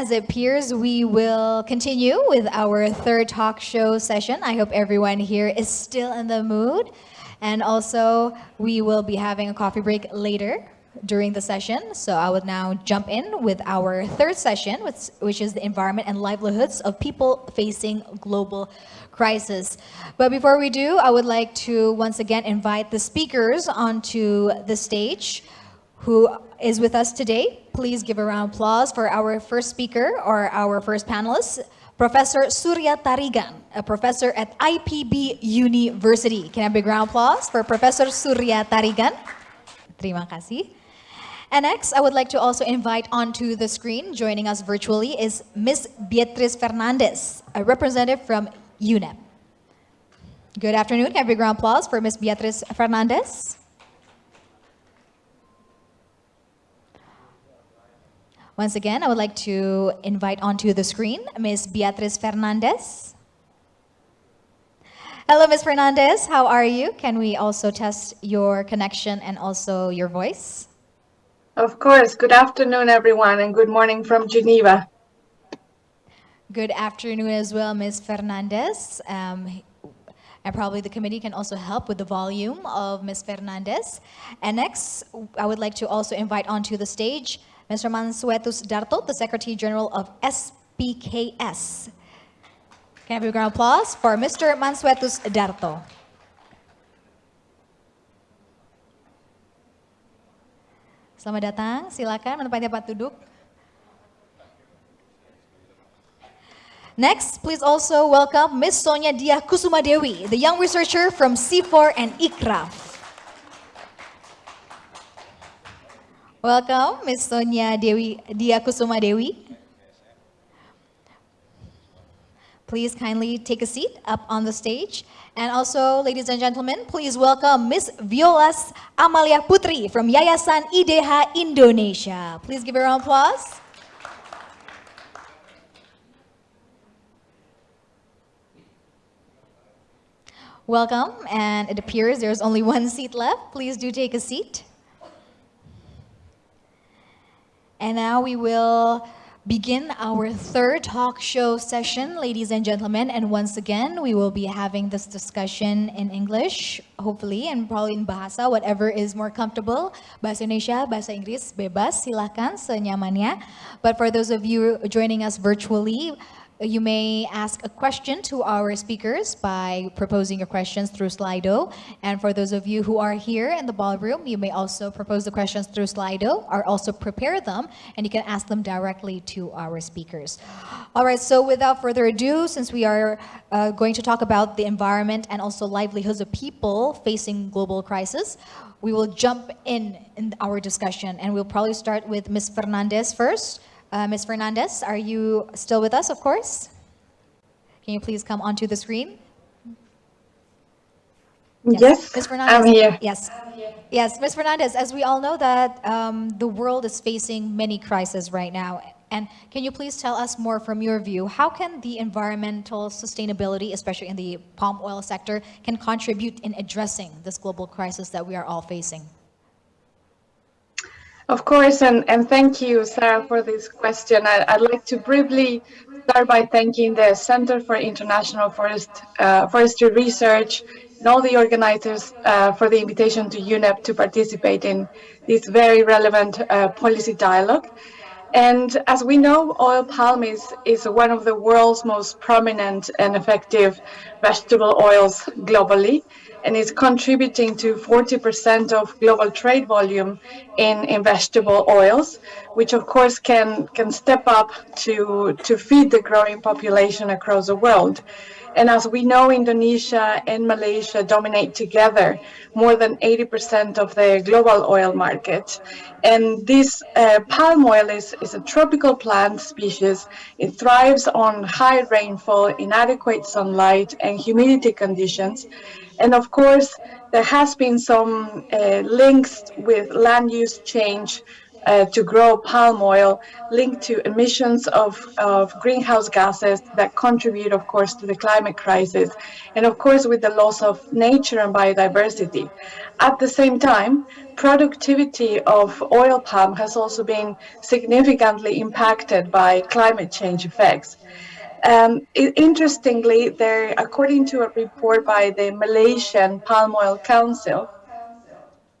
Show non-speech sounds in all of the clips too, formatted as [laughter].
As it appears, we will continue with our third talk show session. I hope everyone here is still in the mood. And also, we will be having a coffee break later during the session. So I would now jump in with our third session, which, which is the environment and livelihoods of people facing global crisis. But before we do, I would like to once again invite the speakers onto the stage who is with us today. Please give a round of applause for our first speaker or our first panelist, Professor Surya Tarigan, a professor at IPB University. Can I have a big round of applause for Professor Surya Tarigan? Terima kasih. And next, I would like to also invite onto the screen, joining us virtually, is Ms. Beatriz Fernandez, a representative from UNEP. Good afternoon. Can I have a big round of applause for Ms. Beatriz Fernandez? Once again, I would like to invite onto the screen Ms. Beatriz Fernandez. Hello, Ms. Fernandez. How are you? Can we also test your connection and also your voice? Of course. Good afternoon, everyone, and good morning from Geneva. Good afternoon as well, Ms. Fernandez. Um, and probably the committee can also help with the volume of Ms. Fernandez. And next, I would like to also invite onto the stage Mr. Mansuetus Darto, the Secretary General of SPKS. Can I have a round applause for Mr. Mansuetus Darto? Selamat datang, silakan menempati tempat duduk. Next, please also welcome Ms. Sonia Dia Kusuma Dewi, the young researcher from C4 and ICRAF. Welcome, Ms. Sonia Dewi, Dia Kusuma Dewi. Please kindly take a seat up on the stage. And also, ladies and gentlemen, please welcome Ms. Violas Amalia Putri from Yayasan IDH Indonesia. Please give her a round of applause. Welcome, and it appears there's only one seat left. Please do take a seat. And now we will begin our third talk show session, ladies and gentlemen. And once again, we will be having this discussion in English, hopefully, and probably in Bahasa, whatever is more comfortable. Bahasa Indonesia, Bahasa Inggris, bebas, silakan, senyamannya. But for those of you joining us virtually, you may ask a question to our speakers by proposing your questions through Slido. And for those of you who are here in the ballroom, you may also propose the questions through Slido or also prepare them and you can ask them directly to our speakers. All right, so without further ado, since we are uh, going to talk about the environment and also livelihoods of people facing global crisis, we will jump in in our discussion and we'll probably start with Ms. Fernandez first. Uh, Ms. Fernandez, are you still with us, of course? Can you please come onto the screen? Yes, yes Ms. Fernandez. I'm here. Yes. Yes, Ms. Fernandez, as we all know that um, the world is facing many crises right now. And can you please tell us more from your view, how can the environmental sustainability, especially in the palm oil sector, can contribute in addressing this global crisis that we are all facing? Of course, and, and thank you, Sarah, for this question. I, would like to briefly start by thanking the Center for International Forest, uh, Forestry Research and all the organizers uh, for the invitation to UNEP to participate in this very relevant uh, policy dialogue. And as we know, oil palm is, is one of the world's most prominent and effective vegetable oils globally and is contributing to 40% of global trade volume in, in vegetable oils, which of course can, can step up to, to feed the growing population across the world. And as we know, Indonesia and Malaysia dominate together more than 80% of the global oil market. And this uh, palm oil is, is a tropical plant species. It thrives on high rainfall, inadequate sunlight, and humidity conditions. And of course, there has been some uh, links with land use change uh, to grow palm oil linked to emissions of, of greenhouse gases that contribute, of course, to the climate crisis, and of course, with the loss of nature and biodiversity. At the same time, productivity of oil palm has also been significantly impacted by climate change effects. Um, interestingly, there, according to a report by the Malaysian Palm Oil Council,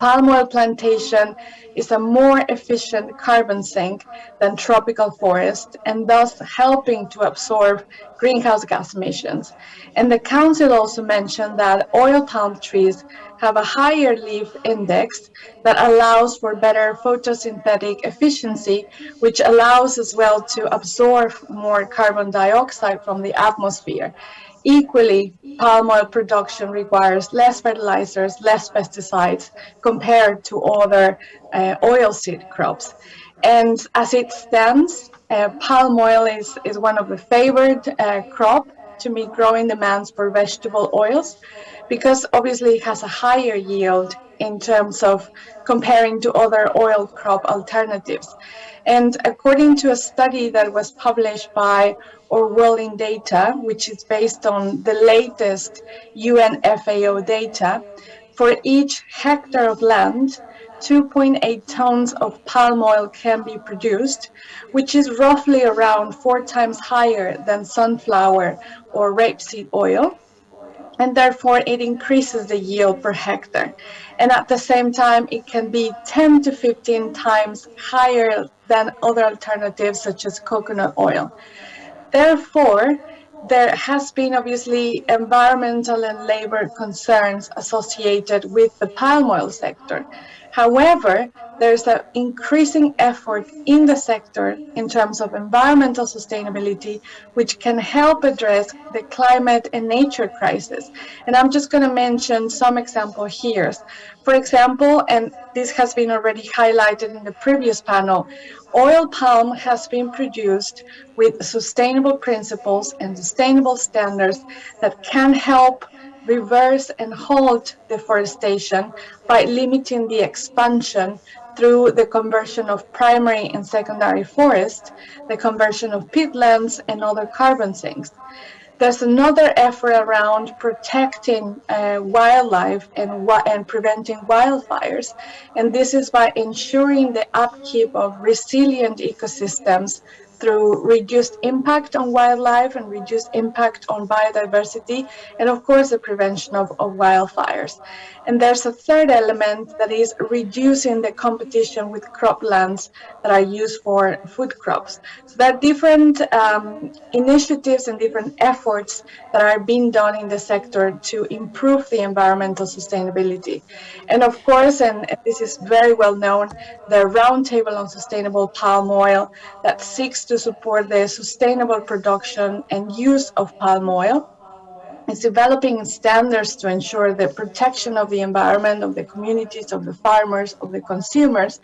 palm oil plantation is a more efficient carbon sink than tropical forest and thus helping to absorb greenhouse gas emissions. And the council also mentioned that oil palm trees have a higher leaf index that allows for better photosynthetic efficiency, which allows as well to absorb more carbon dioxide from the atmosphere. Equally, palm oil production requires less fertilizers, less pesticides compared to other uh, oilseed crops. And as it stands, uh, palm oil is, is one of the favored uh, crop to meet growing demands for vegetable oils because obviously it has a higher yield in terms of comparing to other oil crop alternatives. And according to a study that was published by Orwelling Data, which is based on the latest UN FAO data, for each hectare of land, 2.8 tons of palm oil can be produced, which is roughly around four times higher than sunflower or rapeseed oil and therefore it increases the yield per hectare. And at the same time, it can be 10 to 15 times higher than other alternatives such as coconut oil. Therefore, there has been obviously environmental and labor concerns associated with the palm oil sector. However, there's an increasing effort in the sector in terms of environmental sustainability, which can help address the climate and nature crisis. And I'm just going to mention some example here. For example, and this has been already highlighted in the previous panel, oil palm has been produced with sustainable principles and sustainable standards that can help reverse and halt deforestation by limiting the expansion through the conversion of primary and secondary forest, the conversion of peatlands and other carbon sinks. There's another effort around protecting uh, wildlife and, and preventing wildfires. And this is by ensuring the upkeep of resilient ecosystems through reduced impact on wildlife and reduced impact on biodiversity, and of course the prevention of, of wildfires. And there's a third element that is reducing the competition with croplands that are used for food crops. So there are different um, initiatives and different efforts that are being done in the sector to improve the environmental sustainability. And of course, and this is very well known, the Roundtable on Sustainable Palm Oil that seeks to support the sustainable production and use of palm oil is developing standards to ensure the protection of the environment, of the communities, of the farmers, of the consumers,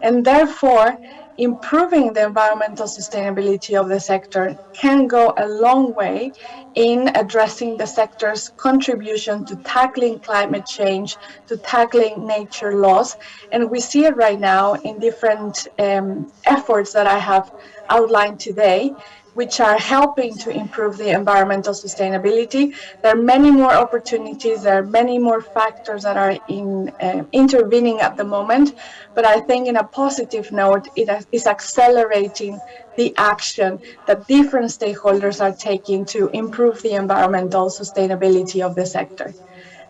and therefore improving the environmental sustainability of the sector can go a long way in addressing the sector's contribution to tackling climate change, to tackling nature loss. And we see it right now in different um, efforts that I have outlined today which are helping to improve the environmental sustainability. There are many more opportunities, there are many more factors that are in, uh, intervening at the moment, but I think in a positive note, it is accelerating the action that different stakeholders are taking to improve the environmental sustainability of the sector.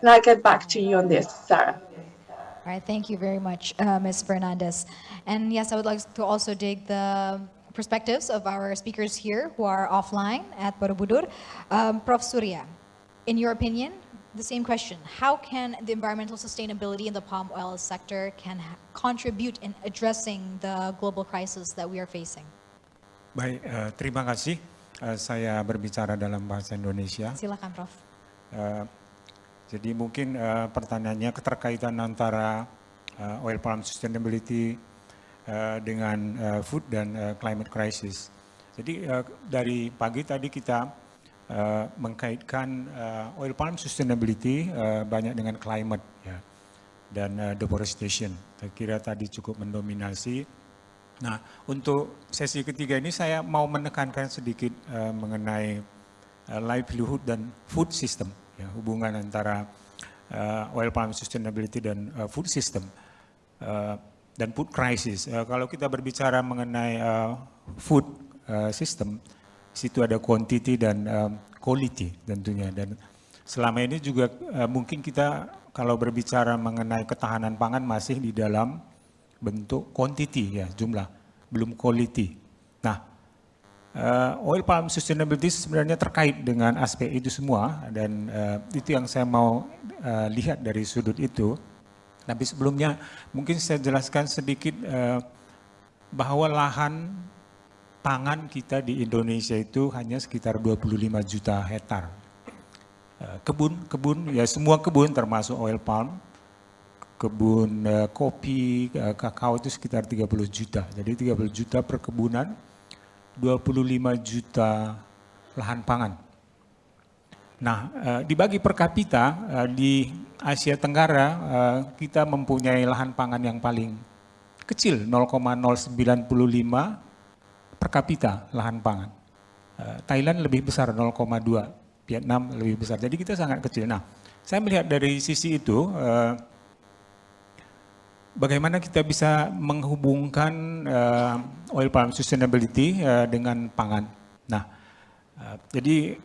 And I'll get back to you on this, Sarah. All right, thank you very much, uh, Ms. Fernandez. And yes, I would like to also dig the perspectives of our speakers here who are offline at Borobudur. Um, Prof. Surya, in your opinion, the same question. How can the environmental sustainability in the palm oil sector can contribute in addressing the global crisis that we are facing? Baik, eh, terima kasih. Eh, saya berbicara dalam bahasa Indonesia. Silakan, Prof. Eh, jadi mungkin eh, pertanyaannya keterkaitan antara eh, oil palm sustainability eh, dengan eh, food dan eh, climate crisis. Jadi eh, dari pagi tadi kita eh, mengkaitkan eh, oil palm sustainability eh, banyak dengan climate ya dan eh, deforestation. Saya kira tadi cukup mendominasi Nah, untuk sesi ketiga ini saya mau menekankan sedikit uh, mengenai uh, livelihood dan food system, ya, hubungan antara uh, oil palm sustainability dan uh, food system uh, dan food crisis. Uh, kalau kita berbicara mengenai uh, food uh, system, situ ada quantity dan um, quality tentunya. Dan selama ini juga uh, mungkin kita kalau berbicara mengenai ketahanan pangan masih di dalam bentuk quantity ya jumlah, belum quality. Nah, uh, oil palm sustainability sebenarnya terkait dengan aspek itu semua dan uh, itu yang saya mau uh, lihat dari sudut itu. Tapi sebelumnya mungkin saya jelaskan sedikit uh, bahwa lahan pangan kita di Indonesia itu hanya sekitar 25 juta hektar. Kebun, kebun, ya semua kebun termasuk oil palm, kebun uh, kopi, uh, kakao itu sekitar 30 juta. Jadi 30 juta perkebunan, 25 juta lahan pangan. Nah, uh, dibagi per kapita uh, di Asia Tenggara uh, kita mempunyai lahan pangan yang paling kecil 0,095 per kapita lahan pangan. Thailand lebih besar 0,2, Vietnam lebih besar. Jadi kita sangat kecil. Nah, saya melihat dari sisi itu bagaimana kita bisa menghubungkan oil palm sustainability dengan pangan. Nah, jadi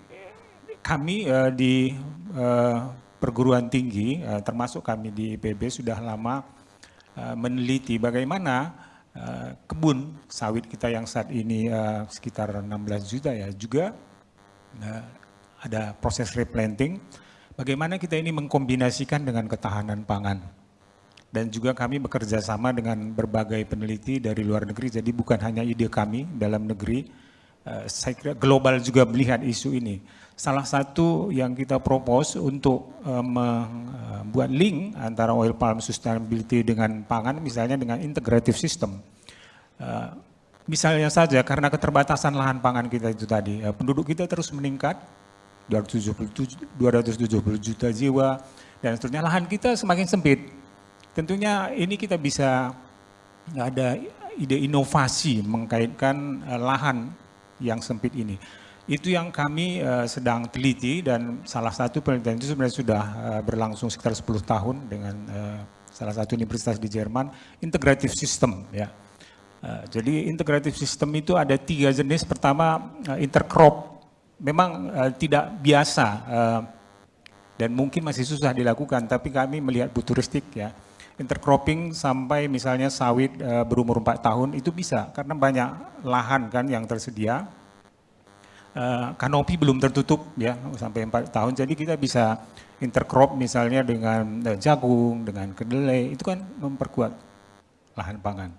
kami uh, di uh, perguruan tinggi, uh, termasuk kami di IPB sudah lama uh, meneliti bagaimana uh, kebun sawit kita yang saat ini uh, sekitar 16 juta ya juga uh, ada proses replanting. Bagaimana kita ini mengkombinasikan dengan ketahanan pangan dan juga kami bekerja sama dengan berbagai peneliti dari luar negeri. Jadi bukan hanya ide kami dalam negeri, saya kira global juga melihat isu ini. Salah satu yang kita propose untuk uh, membuat link antara oil palm sustainability dengan pangan, misalnya dengan integrative system. Uh, misalnya saja karena keterbatasan lahan pangan kita itu tadi, penduduk kita terus meningkat, 270, 270 juta jiwa, dan seterusnya lahan kita semakin sempit Tentunya ini kita bisa ada ide inovasi mengkaitkan lahan yang sempit ini. Itu yang kami uh, sedang teliti dan salah satu penelitian itu sebenarnya sudah uh, berlangsung sekitar 10 tahun dengan uh, salah satu universitas di Jerman, integrative system ya. Uh, jadi integrative system itu ada tiga jenis. Pertama uh, intercrop, memang uh, tidak biasa uh, dan mungkin masih susah dilakukan, tapi kami melihat futuristik ya intercropping sampai misalnya sawit uh, berumur 4 tahun itu bisa karena banyak lahan kan yang tersedia. Uh, kanopi belum tertutup ya sampai 4 tahun jadi kita bisa intercrop misalnya dengan uh, jagung, dengan kedelai itu kan memperkuat lahan pangan.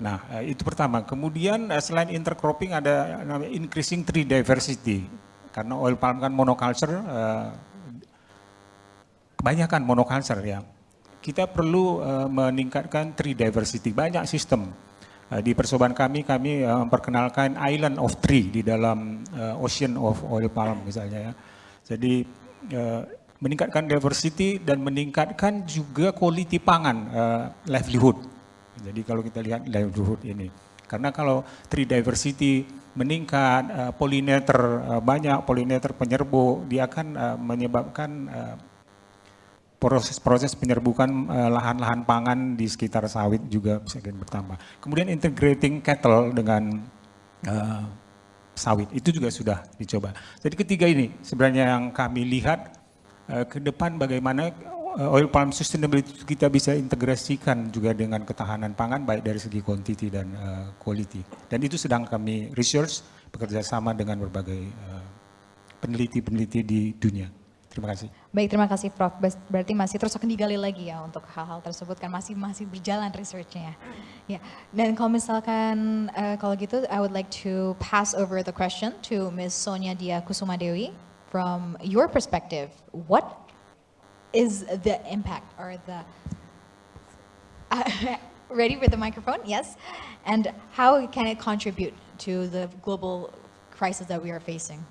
Nah, uh, itu pertama. Kemudian uh, selain intercropping ada namanya increasing tree diversity. Karena oil palm kan monoculture uh, kebanyakan monoculture ya kita perlu uh, meningkatkan tree diversity. Banyak sistem. Uh, di persoalan kami, kami uh, memperkenalkan island of tree di dalam ocean of oil palm misalnya ya. Jadi meningkatkan diversity dan meningkatkan juga quality pangan, livelihood. Jadi kalau kita lihat livelihood ini. Karena kalau tree diversity meningkat, uh, pollinator uh, banyak, pollinator penyerbu, dia akan uh, menyebabkan proses-proses penyerbukan eh, lahan-lahan uh, pangan di sekitar sawit juga bisa bertambah. Kemudian integrating cattle dengan uh, sawit itu juga sudah dicoba. Jadi ketiga ini sebenarnya yang kami lihat uh, ke depan bagaimana oil palm sustainability kita bisa integrasikan juga dengan ketahanan pangan baik dari segi quantity dan uh, quality. Dan itu sedang kami research bekerja sama dengan berbagai peneliti-peneliti uh, di dunia. Terima kasih. Baik, terima kasih Prof. Berarti masih terus akan digali lagi ya untuk hal-hal tersebut kan masih masih berjalan researchnya. Ya, dan kalau misalkan uh, kalau gitu, I would like to pass over the question to Ms. Sonia Dia Kusuma Dewi. From your perspective, what is the impact or the [laughs] ready with the microphone? Yes, and how can it contribute to the global crisis that we are facing?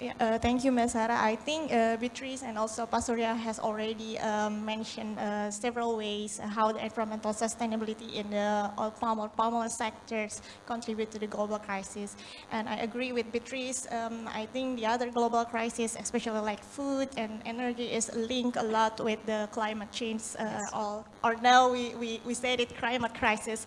Yeah, uh, thank you, Ms. Sarah. I think uh, Beatrice and also Pasuria has already um, mentioned uh, several ways how the environmental sustainability in the oil palm or palm oil sectors contribute to the global crisis. And I agree with Beatrice. Um, I think the other global crisis, especially like food and energy, is linked a lot with the climate change. Uh, all, or now we, we, we said it climate crisis.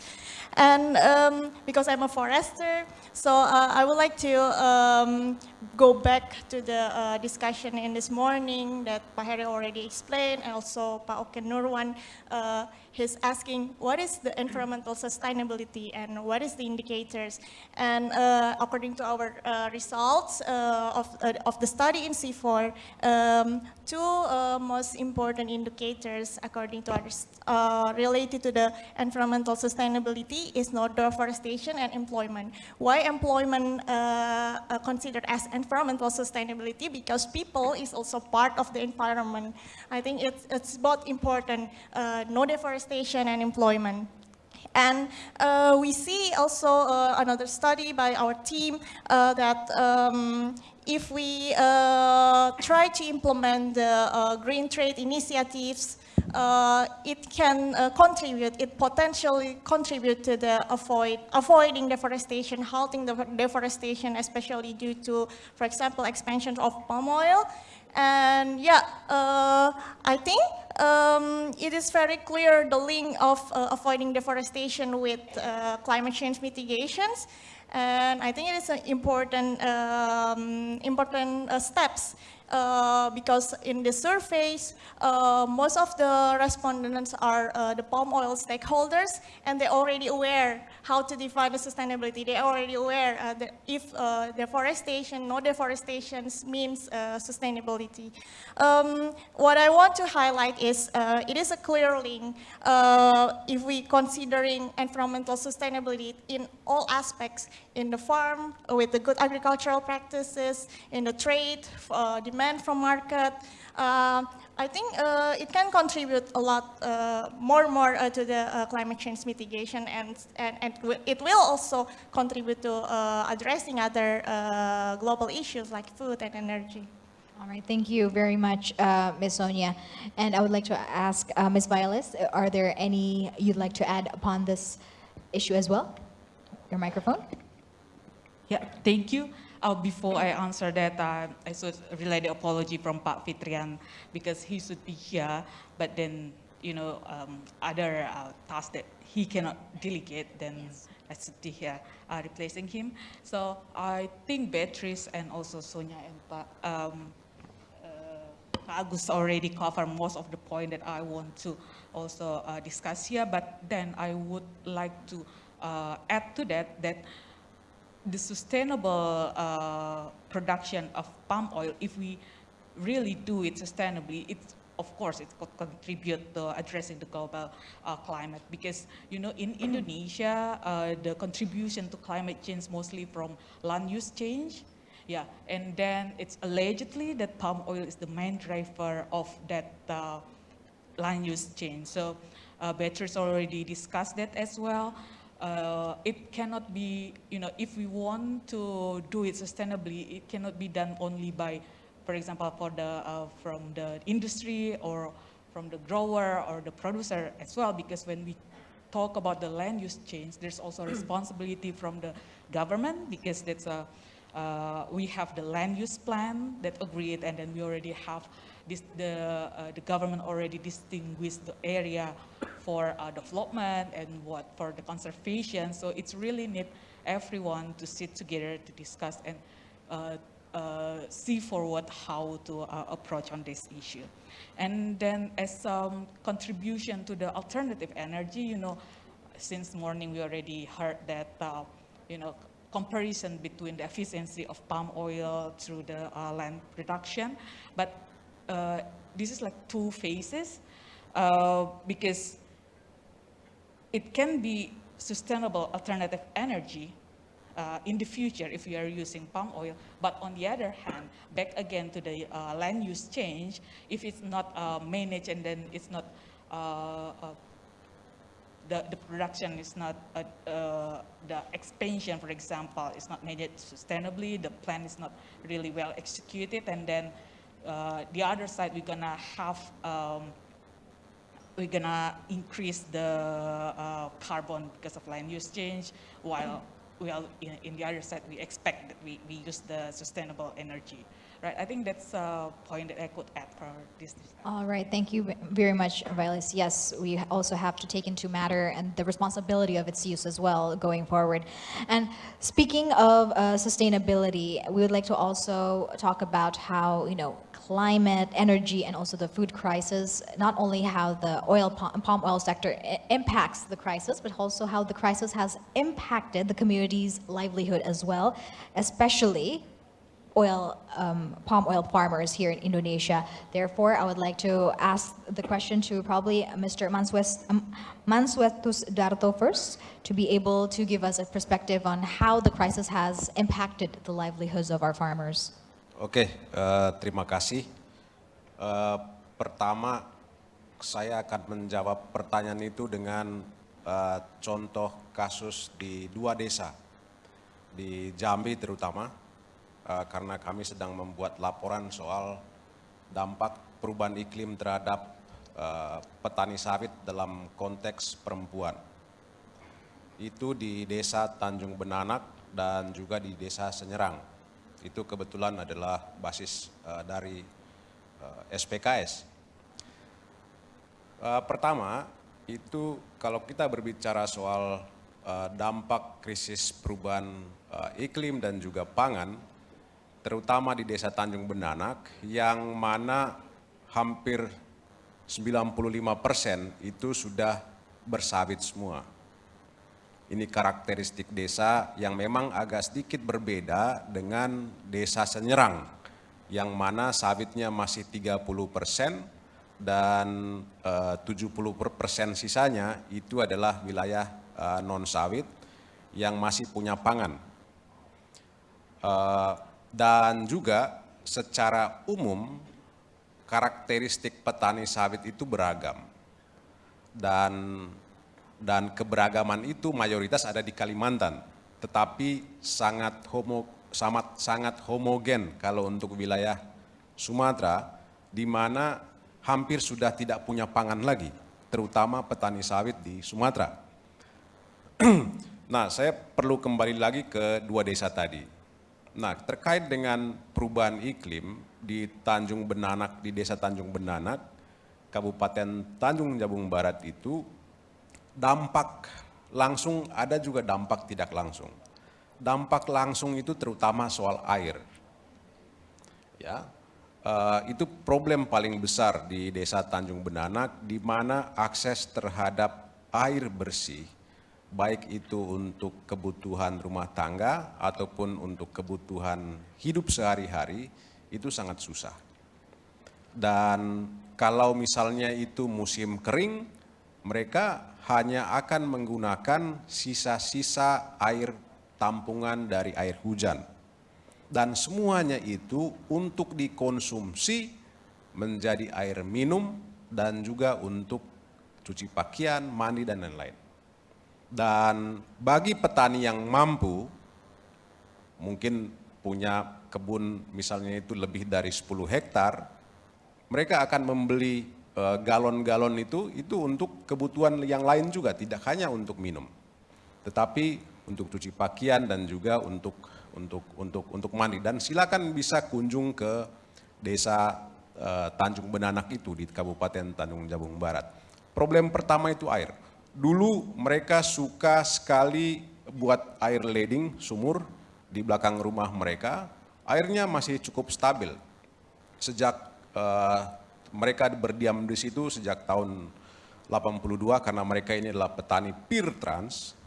And um, because I'm a forester, so uh, I would like to um, go back to the uh, discussion in this morning that Pak Heri already explained, and also Pak Oken Nurwan, uh, he's asking what is the environmental sustainability and what is the indicators. And uh, according to our uh, results uh, of, uh, of the study in C4, um, two uh, most important indicators according to others related to the environmental sustainability is not deforestation and employment. Why employment considered as environmental sustainability? Because people is also part of the environment. I think it's, it's both important, no deforestation deforestation and employment. And uh, we see also uh, another study by our team uh, that um, if we uh, try to implement the uh, green trade initiatives, uh, it can contribute, it potentially contribute to the avoid, avoiding deforestation, halting the deforestation, especially due to, for example, expansion of palm oil. And yeah, I think um, it is very clear the link of uh, avoiding deforestation with uh, climate change mitigations. And I think it is an important, um, important uh, steps uh, because in the surveys, uh, most of the respondents are uh, the palm oil stakeholders, and they're already aware how to define the sustainability. They're already aware uh, that if uh, deforestation, no deforestation means uh, sustainability. Um, what I want to highlight is it is a clear link if we considering environmental sustainability in all aspects, in the farm, with the good agricultural practices, in the trade, demand demand from market, uh, I think uh, it can contribute a lot uh, more and more uh, to the uh, climate change mitigation and, and, and it will also contribute to uh, addressing other global issues like food and energy. All right, thank you very much, Ms. Sonia. And I would like to ask Ms. Violas, are there any you'd like to add upon this issue as well? Your microphone. Yeah, thank you. Uh, before I answer that, uh, I should relay the apology from Pak Fitrian because he should be here, but then, you know, um, other uh, tasks that he cannot delegate, then yes. I should be here uh, replacing him. So I think Beatrice and also Sonia and Pak, um, uh, Agus already covered most of the point that I want to also uh, discuss here, but then I would like to add to that that the sustainable uh, production of palm oil, if we really do it sustainably, it of course it could contribute to addressing the global uh, climate. Because you know in Indonesia uh, the contribution to climate change mostly from land use change. Yeah and then it's allegedly that palm oil is the main driver of that uh, land use change. So uh, Beatrice already discussed that as well uh, it cannot be, you know, if we want to do it sustainably, it cannot be done only by, for example, for the, uh, from the industry or from the grower or the producer as well, because when we talk about the land use change, there's also [clears throat] responsibility from the government because that's a, uh, we have the land use plan that agreed and then we already have this, the, uh, the government already distinguished the area for uh, development and what for the conservation. So it's really need everyone to sit together to discuss and uh, uh, see forward how to uh, approach on this issue. And then as um, contribution to the alternative energy, you know, since morning we already heard that, uh, you know, comparison between the efficiency of palm oil through the uh, land production. But this is like two phases because it can be sustainable alternative energy uh, in the future if we are using palm oil. But on the other hand, back again to the uh, land use change, if it's not uh, managed and then it's not uh, uh, the, the production is not, uh, uh, the expansion, for example, is not managed sustainably, the plan is not really well executed, and then uh, the other side, we're gonna have, um, we're gonna increase the uh, carbon because of land use change, while, while in, in the other side, we expect that we, we use the sustainable energy. Right, I think that's a point that I could add for this. All right, thank you very much, Violet. Yes, we also have to take into matter and the responsibility of its use as well going forward. And speaking of uh, sustainability, we would like to also talk about how, you know, climate, energy, and also the food crisis, not only how the oil palm, oil sector impacts the crisis, but also how the crisis has impacted the community's livelihood as well, especially oil, um, palm oil farmers here in Indonesia. Therefore, I would like to ask the question to probably Mr. Manswes, um, Manswetus Darto first, to be able to give us a perspective on how the crisis has impacted the livelihoods of our farmers. Oke, eh, terima kasih. Eh, pertama, saya akan menjawab pertanyaan itu dengan eh, contoh kasus di dua desa, di Jambi terutama, eh, karena kami sedang membuat laporan soal dampak perubahan iklim terhadap eh, petani sawit dalam konteks perempuan. Itu di desa Tanjung Benanak dan juga di desa Senyerang itu kebetulan adalah basis uh, dari SPKS. Uh, pertama, itu kalau kita berbicara soal dampak krisis perubahan iklim dan juga pangan, terutama di desa Tanjung Benanak, yang mana hampir 95 persen itu sudah bersawit semua. Ini karakteristik desa yang memang agak sedikit berbeda dengan desa Senyerang, yang mana sawitnya masih 30 persen dan eh, 70 persen sisanya itu adalah wilayah eh, non sawit yang masih punya pangan. Eh, dan juga secara umum karakteristik petani sawit itu beragam dan dan keberagaman itu mayoritas ada di Kalimantan, tetapi sangat homo, sangat, sangat homogen kalau untuk wilayah Sumatera, di mana hampir sudah tidak punya pangan lagi, terutama petani sawit di Sumatera. [clears throat] nah, saya perlu kembali lagi ke dua desa tadi. Nah, terkait dengan perubahan iklim di Tanjung Benanak, di desa Tanjung Benanak, Kabupaten Tanjung Jabung Barat itu dampak langsung ada juga dampak tidak langsung. Dampak langsung itu terutama soal air. Ya, eh, itu problem paling besar di desa Tanjung Benanak, di mana akses terhadap air bersih, baik itu untuk kebutuhan rumah tangga ataupun untuk kebutuhan hidup sehari-hari, itu sangat susah. Dan kalau misalnya itu musim kering, mereka hanya akan menggunakan sisa-sisa air tampungan dari air hujan. Dan semuanya itu untuk dikonsumsi menjadi air minum dan juga untuk cuci pakaian, mandi, dan lain-lain. Dan bagi petani yang mampu, mungkin punya kebun misalnya itu lebih dari 10 hektar, mereka akan membeli galon-galon itu itu untuk kebutuhan yang lain juga, tidak hanya untuk minum, tetapi untuk cuci pakaian dan juga untuk untuk untuk untuk mandi. Dan silakan bisa kunjung ke desa eh, Tanjung Benanak itu di Kabupaten Tanjung Jabung Barat. Problem pertama itu air. Dulu mereka suka sekali buat air leding sumur di belakang rumah mereka. Airnya masih cukup stabil sejak eh, mereka berdiam di situ sejak tahun 82 karena mereka ini adalah petani pir trans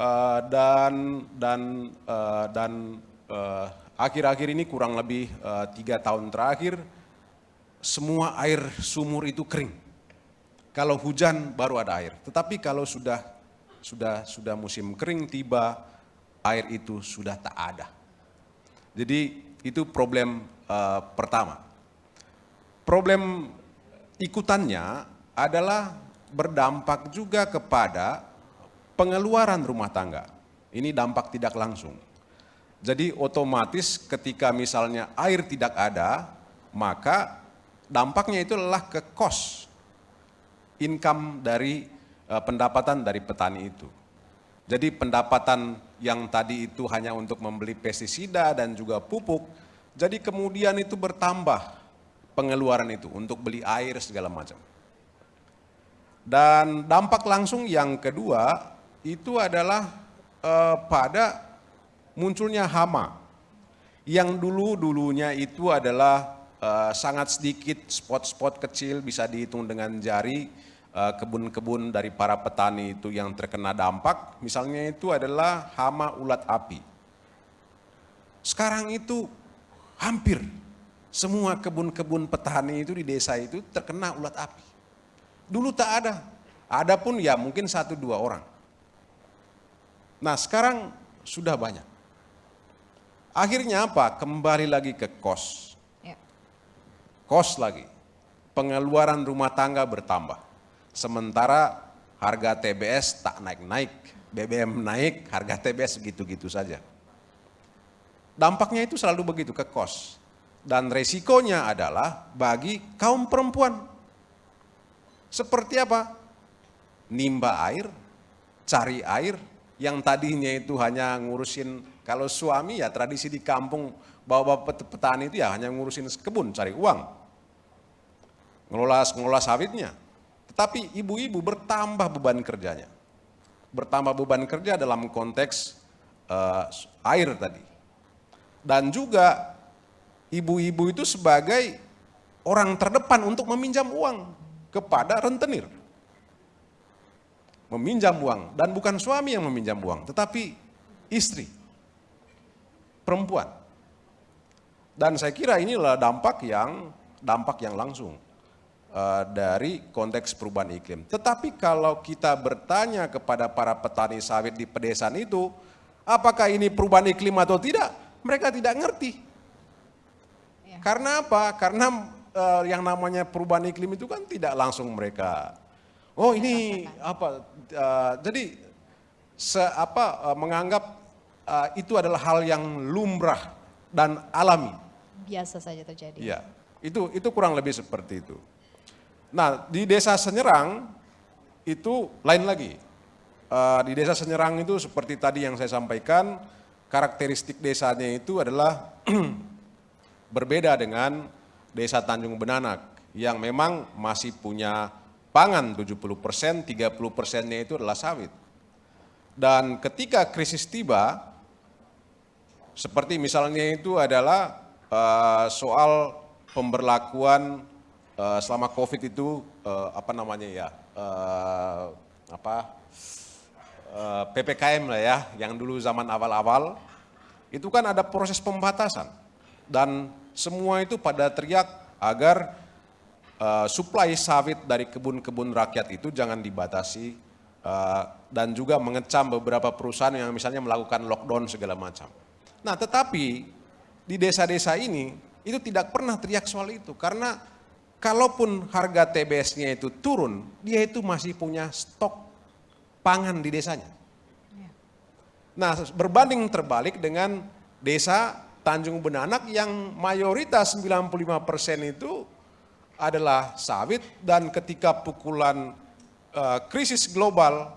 Eh, dan dan eh, dan eh, akhir-akhir ini kurang lebih tiga tahun terakhir semua air sumur itu kering. Kalau hujan baru ada air, tetapi kalau sudah sudah sudah musim kering tiba air itu sudah tak ada. Jadi itu problem eh, pertama. Problem ikutannya adalah berdampak juga kepada pengeluaran rumah tangga. Ini dampak tidak langsung. Jadi otomatis ketika misalnya air tidak ada, maka dampaknya itu adalah ke cost income dari uh, pendapatan dari petani itu. Jadi pendapatan yang tadi itu hanya untuk membeli pestisida dan juga pupuk, jadi kemudian itu bertambah pengeluaran itu untuk beli air segala macam. Dan dampak langsung yang kedua itu adalah uh, pada munculnya hama. Yang dulu-dulunya itu adalah uh, sangat sedikit spot-spot kecil bisa dihitung dengan jari eh, kebun-kebun dari para petani itu yang terkena dampak. Misalnya itu adalah hama ulat api. Sekarang itu hampir semua kebun-kebun petani itu di desa itu terkena ulat api. Dulu tak ada. Ada pun ya mungkin satu dua orang. Nah sekarang sudah banyak. Akhirnya apa? Kembali lagi ke kos. Ya. Kos lagi. Pengeluaran rumah tangga bertambah. Sementara harga TBS tak naik-naik. BBM naik, harga TBS gitu-gitu saja. Dampaknya itu selalu begitu ke kos. Dan resikonya adalah bagi kaum perempuan. Seperti apa? Nimba air, cari air, yang tadinya itu hanya ngurusin kalau suami ya tradisi di kampung bapak-bapak petani itu ya hanya ngurusin kebun, cari uang. Ngelola, ngelola sawitnya. Tetapi ibu-ibu bertambah beban kerjanya. Bertambah beban kerja dalam konteks uh, air tadi. Dan juga ibu-ibu itu sebagai orang terdepan untuk meminjam uang kepada rentenir. Meminjam uang, dan bukan suami yang meminjam uang, tetapi istri perempuan. Dan saya kira inilah dampak yang dampak yang langsung uh, dari konteks perubahan iklim. Tetapi kalau kita bertanya kepada para petani sawit di pedesaan itu, apakah ini perubahan iklim atau tidak? Mereka tidak ngerti. Ya. Karena apa? Karena uh, yang namanya perubahan iklim itu kan tidak langsung mereka. Oh ini apa? Uh, jadi se apa uh, menganggap uh, itu adalah hal yang lumrah dan alami. Biasa saja terjadi. Iya, itu itu kurang lebih seperti itu. Nah di desa Senyerang itu lain lagi. Uh, di desa Senyerang itu seperti tadi yang saya sampaikan, karakteristik desanya itu adalah [clears throat] berbeda dengan desa Tanjung Benanak yang memang masih punya pangan 70 persen, 30 persennya itu adalah sawit. Dan ketika krisis tiba, seperti misalnya itu adalah uh, soal pemberlakuan uh, selama COVID itu uh, apa namanya ya uh, apa uh, ppkm lah ya yang dulu zaman awal-awal itu kan ada proses pembatasan dan semua itu pada teriak agar uh, suplai sawit dari kebun-kebun rakyat itu jangan dibatasi uh, dan juga mengecam beberapa perusahaan yang misalnya melakukan lockdown segala macam. Nah tetapi di desa-desa ini itu tidak pernah teriak soal itu karena kalaupun harga TBS-nya itu turun, dia itu masih punya stok pangan di desanya. Nah berbanding terbalik dengan desa Tanjung Benanak yang mayoritas 95% itu adalah sawit dan ketika pukulan uh, krisis global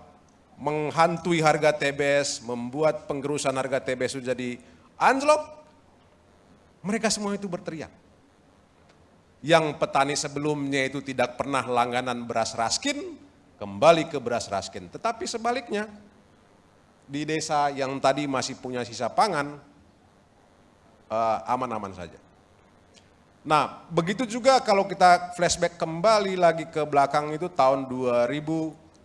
menghantui harga TBS, membuat penggerusan harga TBS jadi anjlok, mereka semua itu berteriak. Yang petani sebelumnya itu tidak pernah langganan beras raskin, kembali ke beras raskin. Tetapi sebaliknya, di desa yang tadi masih punya sisa pangan, aman-aman uh, saja. Nah, begitu juga kalau kita flashback kembali lagi ke belakang itu tahun 2008,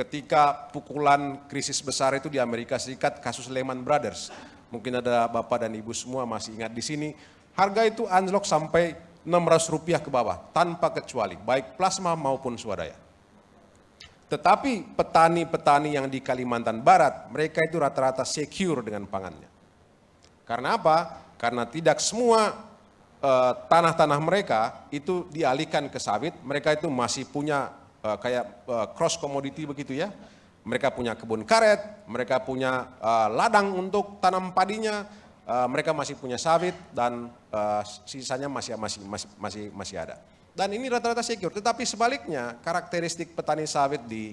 ketika pukulan krisis besar itu di Amerika Serikat, kasus Lehman Brothers mungkin ada Bapak dan Ibu semua masih ingat di sini, harga itu anjlok sampai 600 rupiah ke bawah, tanpa kecuali, baik plasma maupun swadaya. Tetapi petani-petani yang di Kalimantan Barat, mereka itu rata-rata secure dengan pangannya. Karena apa? Karena tidak semua tanah-tanah uh, mereka itu dialihkan ke sawit, mereka itu masih punya eh, kayak eh, cross commodity begitu ya. Mereka punya kebun karet, mereka punya eh, ladang untuk tanam padinya, eh, mereka masih punya sawit dan eh, sisanya masih masih masih masih masih ada. Dan ini rata-rata secure. Tetapi sebaliknya karakteristik petani sawit di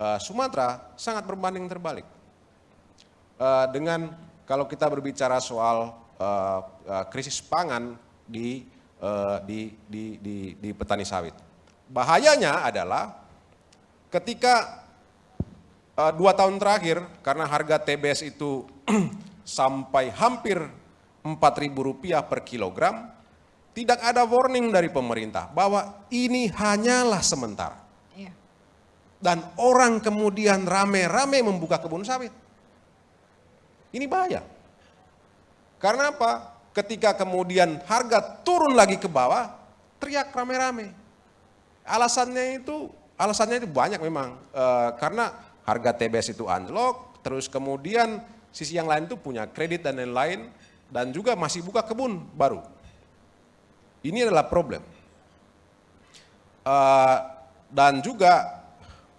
eh, Sumatera sangat berbanding terbalik. Eh, dengan kalau kita berbicara soal eh, eh, krisis pangan di, eh, di, di, di, di petani sawit. Bahayanya adalah ketika eh, dua tahun terakhir karena harga TBS itu [clears throat] sampai hampir Rp4.000 per kilogram, tidak ada warning dari pemerintah bahwa ini hanyalah sementara. Iya. Dan orang kemudian rame-rame membuka kebun sawit. Ini bahaya. Karena apa? Ketika kemudian harga turun lagi ke bawah, teriak rame-rame. Alasannya itu, alasannya itu banyak memang. Eh, karena harga TBS itu anjlok, terus kemudian sisi yang lain itu punya kredit dan lain-lain, dan juga masih buka kebun baru. Ini adalah problem. Eh, dan juga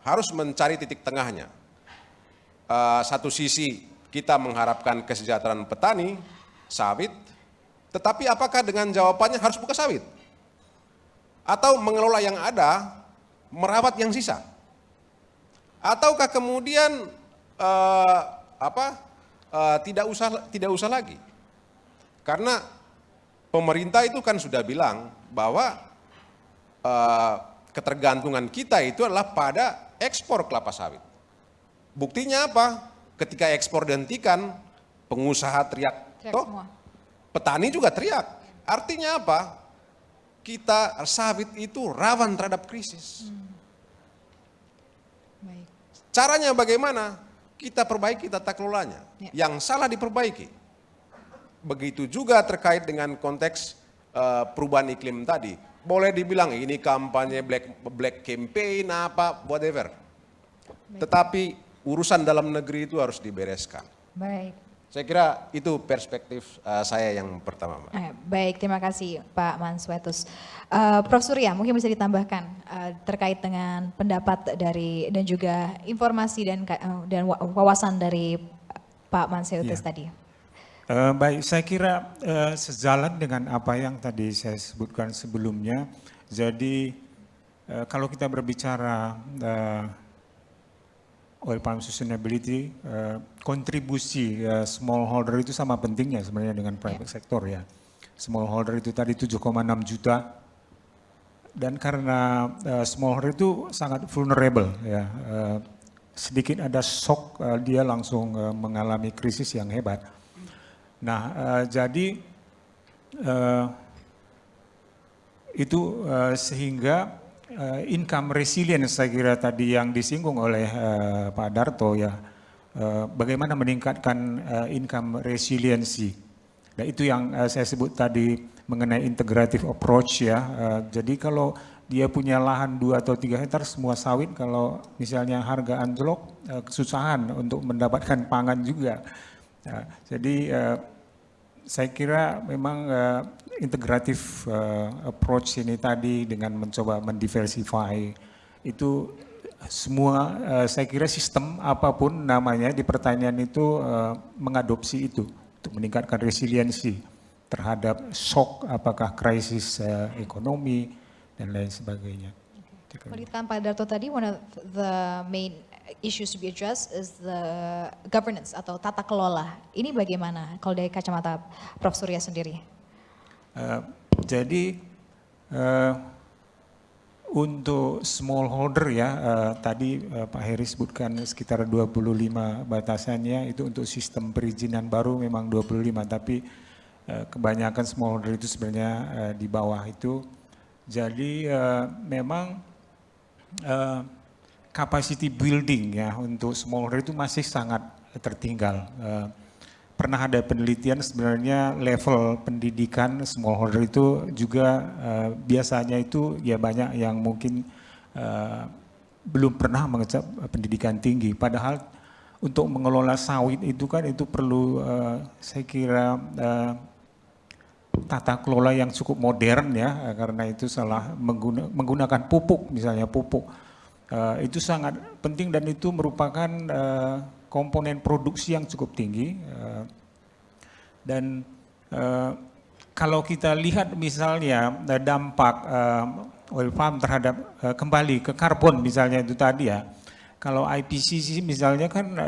harus mencari titik tengahnya. Eh, satu sisi kita mengharapkan kesejahteraan petani, sawit, tetapi apakah dengan jawabannya harus buka sawit? Atau mengelola yang ada, merawat yang sisa? Ataukah kemudian eh, apa eh, tidak usah tidak usah lagi? Karena pemerintah itu kan sudah bilang bahwa eh, ketergantungan kita itu adalah pada ekspor kelapa sawit. Buktinya apa? Ketika ekspor dihentikan, pengusaha teriak, Teriak toh semua. petani juga teriak. Artinya apa? Kita sawit itu rawan terhadap krisis. Baik. Caranya bagaimana? Kita perbaiki tata kelolanya. Ya. Yang salah diperbaiki. Begitu juga terkait dengan konteks eh, perubahan iklim tadi. Boleh dibilang ini kampanye black black campaign apa whatever. Tetapi urusan dalam negeri itu harus dibereskan. Baik. Saya kira itu perspektif eh, saya yang pertama, Mbak. Eh, Baik, terima kasih Pak Manswetus. Eh, Prof. Surya, mungkin bisa ditambahkan eh, terkait dengan pendapat dari dan juga informasi dan eh, dan wa- wawasan dari Pak Manswetus Iya. tadi. Eh, baik, saya kira eh, sejalan dengan apa yang tadi saya sebutkan sebelumnya. Jadi eh, kalau kita berbicara eh, oil palm sustainability, eh, kontribusi eh, smallholder itu sama pentingnya sebenarnya dengan private sector ya. Smallholder itu tadi 7,6 juta dan karena eh, smallholder itu sangat vulnerable ya. eh, sedikit ada shock eh, dia langsung eh, mengalami krisis yang hebat. Nah, eh, jadi eh, itu eh, sehingga eh, income resilience saya kira tadi yang disinggung oleh eh, Pak Darto ya, eh, bagaimana meningkatkan eh, income resiliency. Nah itu yang eh, saya sebut tadi mengenai integrative approach ya. Eh, jadi kalau dia punya lahan 2 atau 3 hektar semua sawit kalau misalnya harga anjlok eh, kesusahan untuk mendapatkan pangan juga. Ya, jadi eh, saya kira memang uh, integratif uh, approach ini tadi dengan mencoba mendiversify itu semua uh, saya kira sistem apa pun namanya di pertanian itu uh, mengadopsi itu untuk meningkatkan resiliensi terhadap shock apakah krisis uh, ekonomi dan lain sebagainya. Kalau dikatakan Pak Darto tadi, one of the main issues to be addressed is the governance atau tata kelola. Ini bagaimana kalau dari kacamata Prof. Surya sendiri? Eh, jadi eh, untuk smallholder ya, eh, tadi eh, Pak Heri sebutkan sekitar 25 batasannya itu untuk sistem perizinan baru memang 25 tapi eh, kebanyakan smallholder itu sebenarnya eh, di bawah itu. Jadi eh, memang eh, capacity building ya untuk smallholder itu masih sangat tertinggal. Eh, pernah ada penelitian sebenarnya level pendidikan smallholder itu juga eh, biasanya itu ya banyak yang mungkin eh, belum pernah mengecap pendidikan tinggi. Padahal untuk mengelola sawit itu kan itu perlu eh, saya kira eh, tata kelola yang cukup modern ya karena itu salah mengguna- menggunakan pupuk misalnya pupuk Eh, itu sangat penting dan itu merupakan eh, komponen produksi yang cukup tinggi. Eh, dan eh, kalau kita lihat misalnya eh, dampak oil palm terhadap kembali ke karbon misalnya itu tadi ya. Kalau IPCC misalnya kan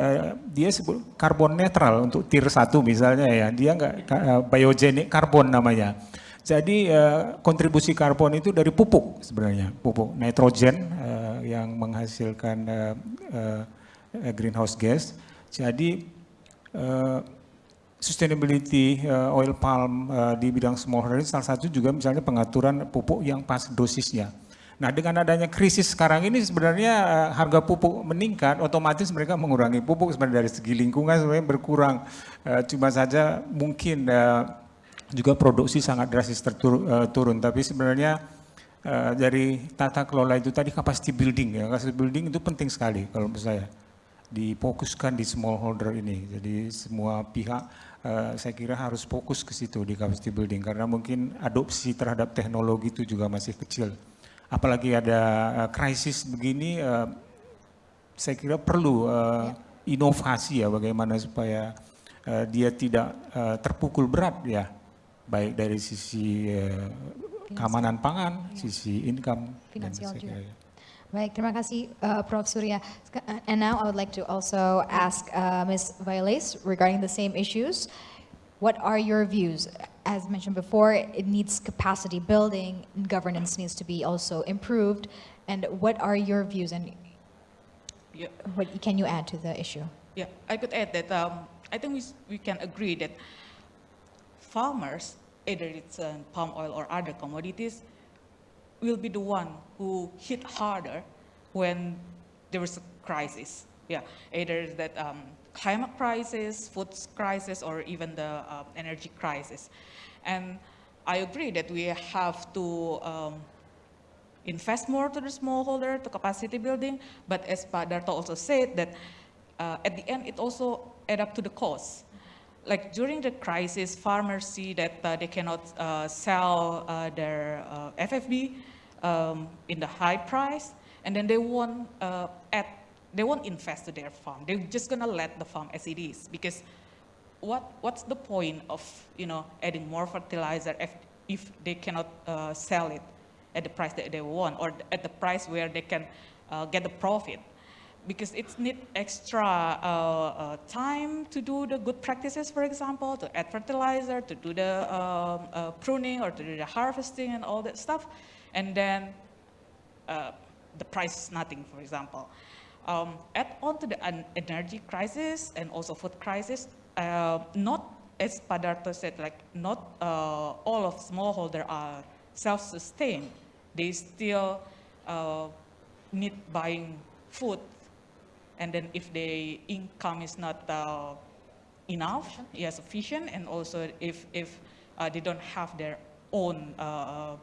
dia sebut karbon netral untuk tier 1 misalnya ya. Dia enggak eh, biogenic karbon namanya. Jadi kontribusi karbon itu dari pupuk sebenarnya, pupuk nitrogen yang menghasilkan greenhouse gas. Jadi eh, sustainability uh, oil palm uh, di bidang smallholder ini salah satu juga misalnya pengaturan pupuk yang pas dosisnya. Nah dengan adanya krisis sekarang ini sebenarnya uh, harga pupuk meningkat, otomatis mereka mengurangi pupuk sebenarnya dari segi lingkungan sebenarnya berkurang. Uh, cuma saja mungkin uh, juga produksi sangat drastis terturun, uh, turun, tapi sebenarnya uh, dari tata kelola itu tadi capacity building ya, capacity building itu penting sekali kalau menurut saya difokuskan di smallholder ini. Jadi semua pihak uh, saya kira harus fokus ke situ di capacity building karena mungkin adopsi terhadap teknologi itu juga masih kecil. Apalagi ada uh, krisis begini, uh, saya kira perlu uh, inovasi ya bagaimana supaya uh, dia tidak uh, terpukul berat ya, baik dari sisi uh, keamanan pangan, sisi income, dan Finansial saya juga. kira ya. Baik, terima kasih uh, Prof. Surya. Uh, And now I would like to also ask uh, Ms. Violes regarding the same issues. What are your views? As mentioned before, it needs capacity building, governance needs to be also improved. And what are your views and Yeah. what can you add to the issue? Yeah, I could add that um, I think we, we can agree that farmers, either it's uh, palm oil or other commodities, will be the one who hit harder when there is a crisis. Yeah, either that um, climate crisis, food crisis, or even the uh, energy crisis. And I agree that we have to um, invest more to the smallholder, to capacity building, but as Pak also said that uh, at the end it also add up to the cost. Like during the crisis, farmers see that uh, they cannot uh, sell uh, their uh, FFB um, in the high price, and then they won't uh, add, they won't invest to their farm. They're just gonna let the farm as it is because what what's the point of you know adding more fertilizer if if they cannot uh, sell it at the price that they want or at the price where they can get the profit because it's need extra uh, uh, time to do the good practices for example to add fertilizer to do the um, uh, pruning or to do the harvesting and all that stuff and then uh, the price is nothing, for example. Um, add on to the energy crisis and also food crisis, not as Padarto said, like not all of smallholder are self-sustained. They still uh, need buying food, and then if the income is not uh, enough, yeah, sufficient, and also if if uh, they don't have their own uh,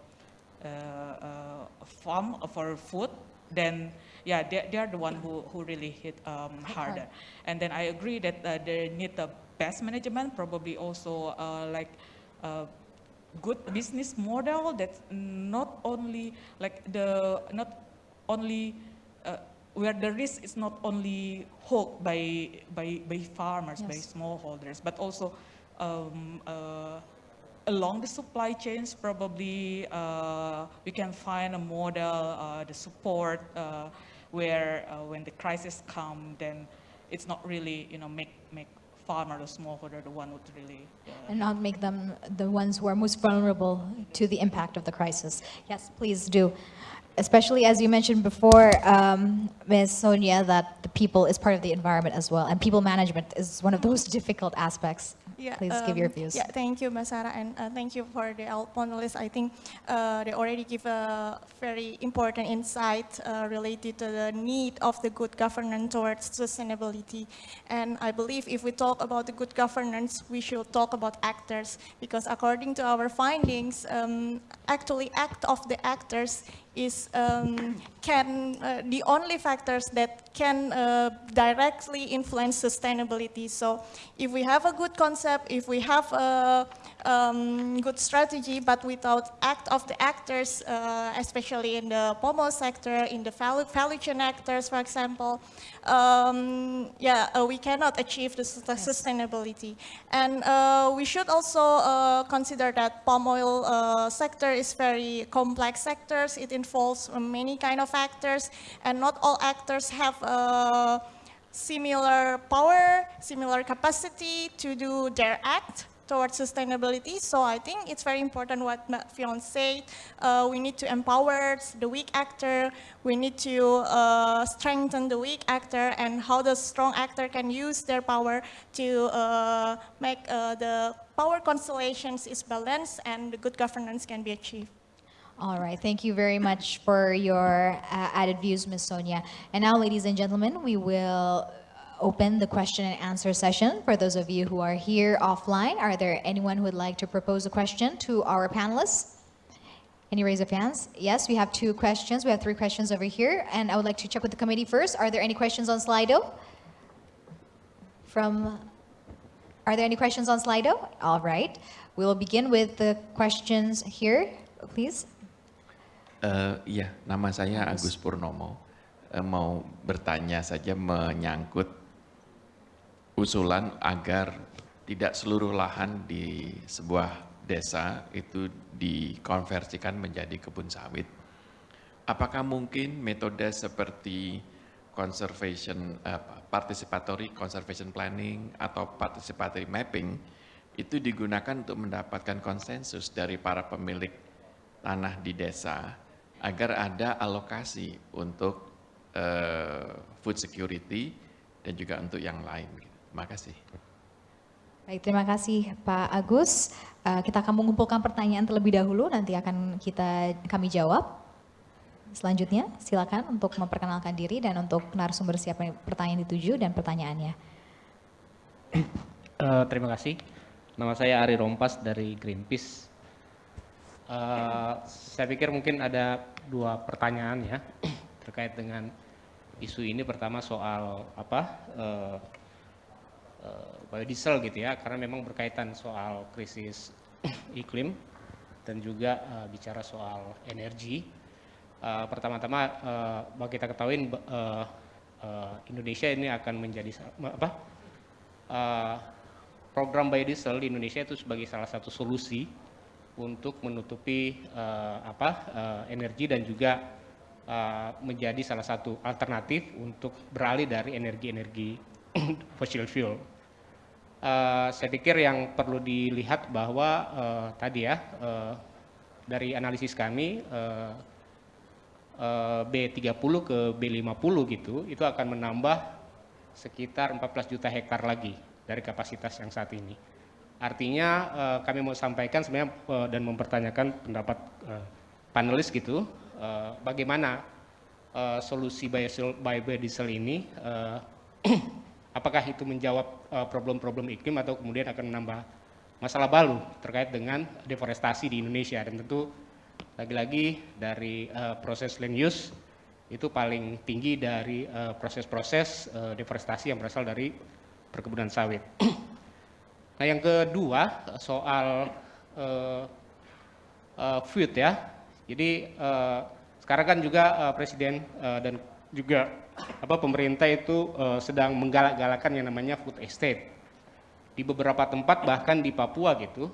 uh, uh, farm for food, then yeah, they, they are the one who, who really hit um, harder. And then I agree that uh, they need the best management, probably also uh, like uh, good business model that's not only like the not only where the risk is not only held by by by farmers by Yes. smallholders but also um, uh, along the supply chains probably uh, we can find a model uh, the support uh, where uh, when the crisis come then it's not really you know make make farmer or smallholder the one who really uh, And not make them the ones who are most vulnerable to the impact of the crisis. Yes, please do. Especially as you mentioned before, um, Ms. Sonia, that the people is part of the environment as well, and people management is one of those [laughs] difficult aspects. Yeah, Please give your um, views. Yeah, thank you, Mbak Sarah, and uh, thank you for the panelists. I think uh, they already give a very important insight uh, related to the need of the good governance towards sustainability. And I believe if we talk about the good governance, we should talk about actors, because according to our findings, um, actually act of the actors is um, can uh, the only factors that can uh, directly influence sustainability. So if we have a good concept, if we have a um, good strategy, but without act of the actors, uh, especially in the palm oil sector, in the value, chain actors, for example, um, yeah, uh, we cannot achieve the sustainability. And uh, we should also uh, consider that palm oil uh, sector is very complex sectors. It involves many kind of actors, and not all actors have uh, similar power, similar capacity to do their act towards sustainability. So I think it's very important what Fion said. Uh, we need to empower the weak actor. We need to uh, strengthen the weak actor and how the strong actor can use their power to uh, make uh, the power constellations is balanced and the good governance can be achieved. All right, thank you very much for your uh, added views, Ms. Sonia. And now, ladies and gentlemen, we will open the question and answer session. For those of you who are here offline, are there anyone who would like to propose a question to our panelists? Any raise of hands? Yes, we have two questions. We have three questions over here. And I would like to check with the committee first. Are there any questions on Slido? From, are there any questions on Slido? All right. We will begin with the questions here, please. Uh, ya, nama saya Agus Purnomo. Uh, mau bertanya saja menyangkut usulan agar tidak seluruh lahan di sebuah desa itu dikonversikan menjadi kebun sawit. Apakah mungkin metode seperti conservation, uh, participatory conservation planning atau participatory mapping itu digunakan untuk mendapatkan konsensus dari para pemilik tanah di desa agar ada alokasi untuk uh, food security dan juga untuk yang lain. Terima kasih. Baik, terima kasih Pak Agus. Uh, kita akan mengumpulkan pertanyaan terlebih dahulu, nanti akan kita kami jawab. Selanjutnya, silakan untuk memperkenalkan diri dan untuk narasumber siapa pertanyaan dituju dan pertanyaannya. Uh, terima kasih. Nama saya Ari Rompas dari Greenpeace. Uh, saya pikir mungkin ada dua pertanyaan ya terkait dengan isu ini. Pertama soal apa uh, uh, biodiesel gitu ya, karena memang berkaitan soal krisis [clears throat] iklim dan juga uh, bicara soal energi. Uh, Pertama-tama uh, bagi kita ketahui uh, uh, Indonesia ini akan menjadi apa uh, program biodiesel di Indonesia itu sebagai salah satu solusi untuk menutupi uh, apa uh, energi dan juga uh, menjadi salah satu alternatif untuk beralih dari energi-energi [clears throat] fossil fuel. Uh, saya pikir yang perlu dilihat bahwa uh, tadi ya uh, dari analisis kami uh, uh, B30 ke B50 gitu itu akan menambah sekitar 14 juta hektar lagi dari kapasitas yang saat ini. Artinya uh, kami mau sampaikan sebenarnya uh, dan mempertanyakan pendapat uh, panelis gitu, uh, bagaimana uh, solusi biodiesel, biodiesel ini, uh, [clears throat] apakah itu menjawab problem-problem uh, iklim atau kemudian akan menambah masalah baru terkait dengan deforestasi di Indonesia dan tentu lagi-lagi dari uh, proses land use itu paling tinggi dari proses-proses uh, uh, deforestasi yang berasal dari perkebunan sawit. [clears throat] Nah yang kedua soal uh, uh, food ya. Jadi uh, sekarang kan juga uh, Presiden uh, dan juga apa pemerintah itu uh, sedang menggalak-galakan yang namanya food estate. Di beberapa tempat bahkan di Papua gitu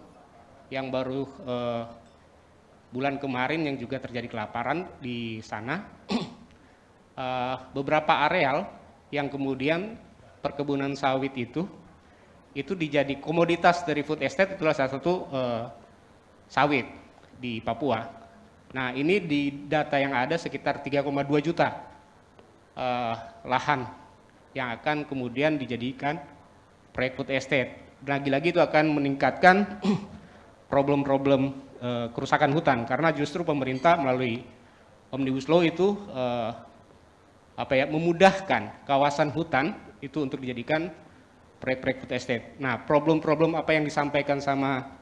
yang baru uh, bulan kemarin yang juga terjadi kelaparan di sana. uh, [clears throat] beberapa areal yang kemudian perkebunan sawit itu itu dijadi komoditas dari food estate itulah salah satu uh, sawit di Papua. Nah ini di data yang ada sekitar 3,2 juta uh, lahan yang akan kemudian dijadikan proyek food estate. Lagi-lagi itu akan meningkatkan [clears throat] problem-problem uh, kerusakan hutan karena justru pemerintah melalui Omnibus Law itu apa ya memudahkan kawasan hutan itu untuk dijadikan proyek-proyek food estate. Nah, problem-problem apa yang disampaikan sama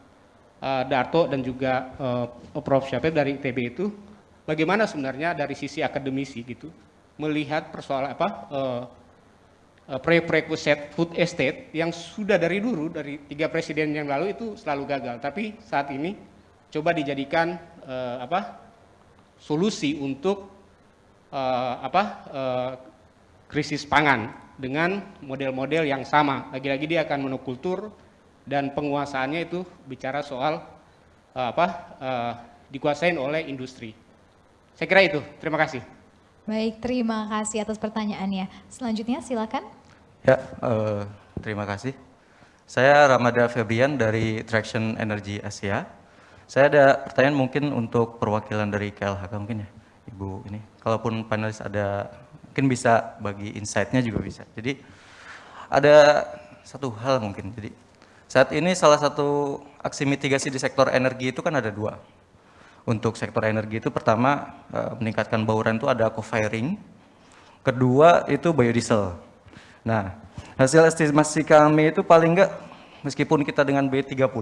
uh, Darto dan juga uh, Prof. Syafir dari ITB itu, bagaimana sebenarnya dari sisi akademisi gitu, melihat persoalan apa uh, uh, prerequisite food estate yang sudah dari dulu dari tiga presiden yang lalu itu selalu gagal. Tapi saat ini coba dijadikan uh, apa solusi untuk uh, apa uh, krisis pangan dengan model-model yang sama. Lagi-lagi dia akan monokultur dan penguasaannya itu bicara soal uh, apa uh, dikuasain oleh industri. Saya kira itu. Terima kasih. Baik, terima kasih atas pertanyaannya. Selanjutnya silakan. Ya, uh, terima kasih. Saya Ramada Febrian dari Traction Energy Asia. Saya ada pertanyaan mungkin untuk perwakilan dari KLHK mungkin ya, Ibu ini. Kalaupun panelis ada, mungkin bisa bagi insight-nya juga bisa. Jadi ada satu hal mungkin. Jadi saat ini salah satu aksi mitigasi di sektor energi itu kan ada dua. Untuk sektor energi itu pertama eh, meningkatkan bauran itu ada co-firing, kedua itu biodiesel. Nah, hasil estimasi kami itu paling enggak meskipun kita dengan B30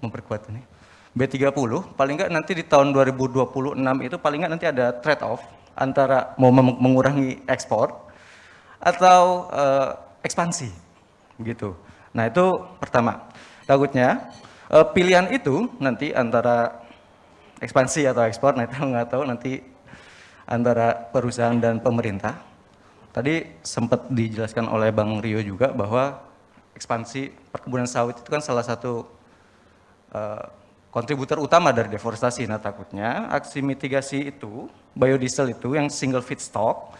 memperkuat ini. B30 paling enggak nanti di tahun 2026 itu paling enggak nanti ada trade off antara mau mengurangi ekspor atau uh, ekspansi gitu. Nah itu pertama. Takutnya uh, pilihan itu nanti antara ekspansi atau ekspor, nah itu nggak tahu nanti antara perusahaan dan pemerintah. Tadi sempat dijelaskan oleh Bang Rio juga bahwa ekspansi perkebunan sawit itu kan salah satu uh, kontributor utama dari deforestasi. Nah takutnya aksi mitigasi itu, biodiesel itu yang single feedstock,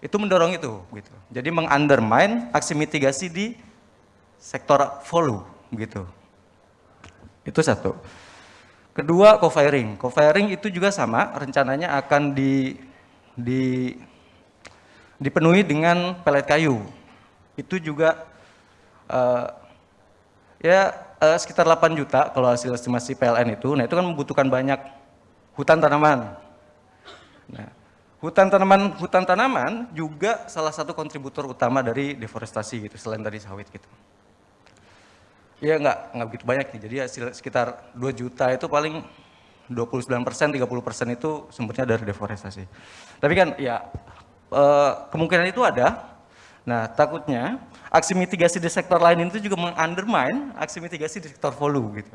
itu mendorong itu. gitu. Jadi mengundermine aksi mitigasi di sektor follow gitu. Itu satu. Kedua, co-firing. Co-firing itu juga sama, rencananya akan di, di, dipenuhi dengan pelet kayu. Itu juga uh, ya uh, sekitar 8 juta kalau hasil estimasi PLN itu. Nah itu kan membutuhkan banyak hutan tanaman. Nah, hutan tanaman hutan tanaman juga salah satu kontributor utama dari deforestasi gitu selain dari sawit gitu. Iya nggak nggak begitu banyak nih. Jadi hasil sekitar 2 juta itu paling 29 persen, 30 persen itu sumbernya dari deforestasi. Tapi kan ya eh, kemungkinan itu ada. Nah takutnya aksi mitigasi di sektor lain itu juga mengundermine aksi mitigasi di sektor volume gitu.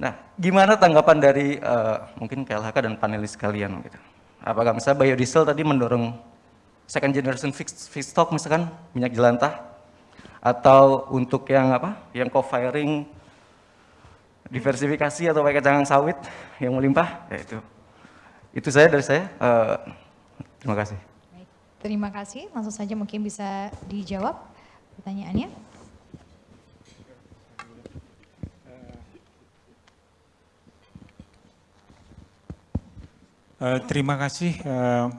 Nah, gimana tanggapan dari uh, mungkin KLHK dan panelis kalian gitu? Apakah misalnya biodiesel tadi mendorong second generation feedstock misalkan minyak jelantah? Atau untuk yang apa? Yang co-firing diversifikasi atau pakai kacang sawit yang melimpah? Ya itu. Itu saya dari saya. Uh, terima kasih terima kasih langsung saja mungkin bisa dijawab pertanyaannya Uh, terima kasih. Uh,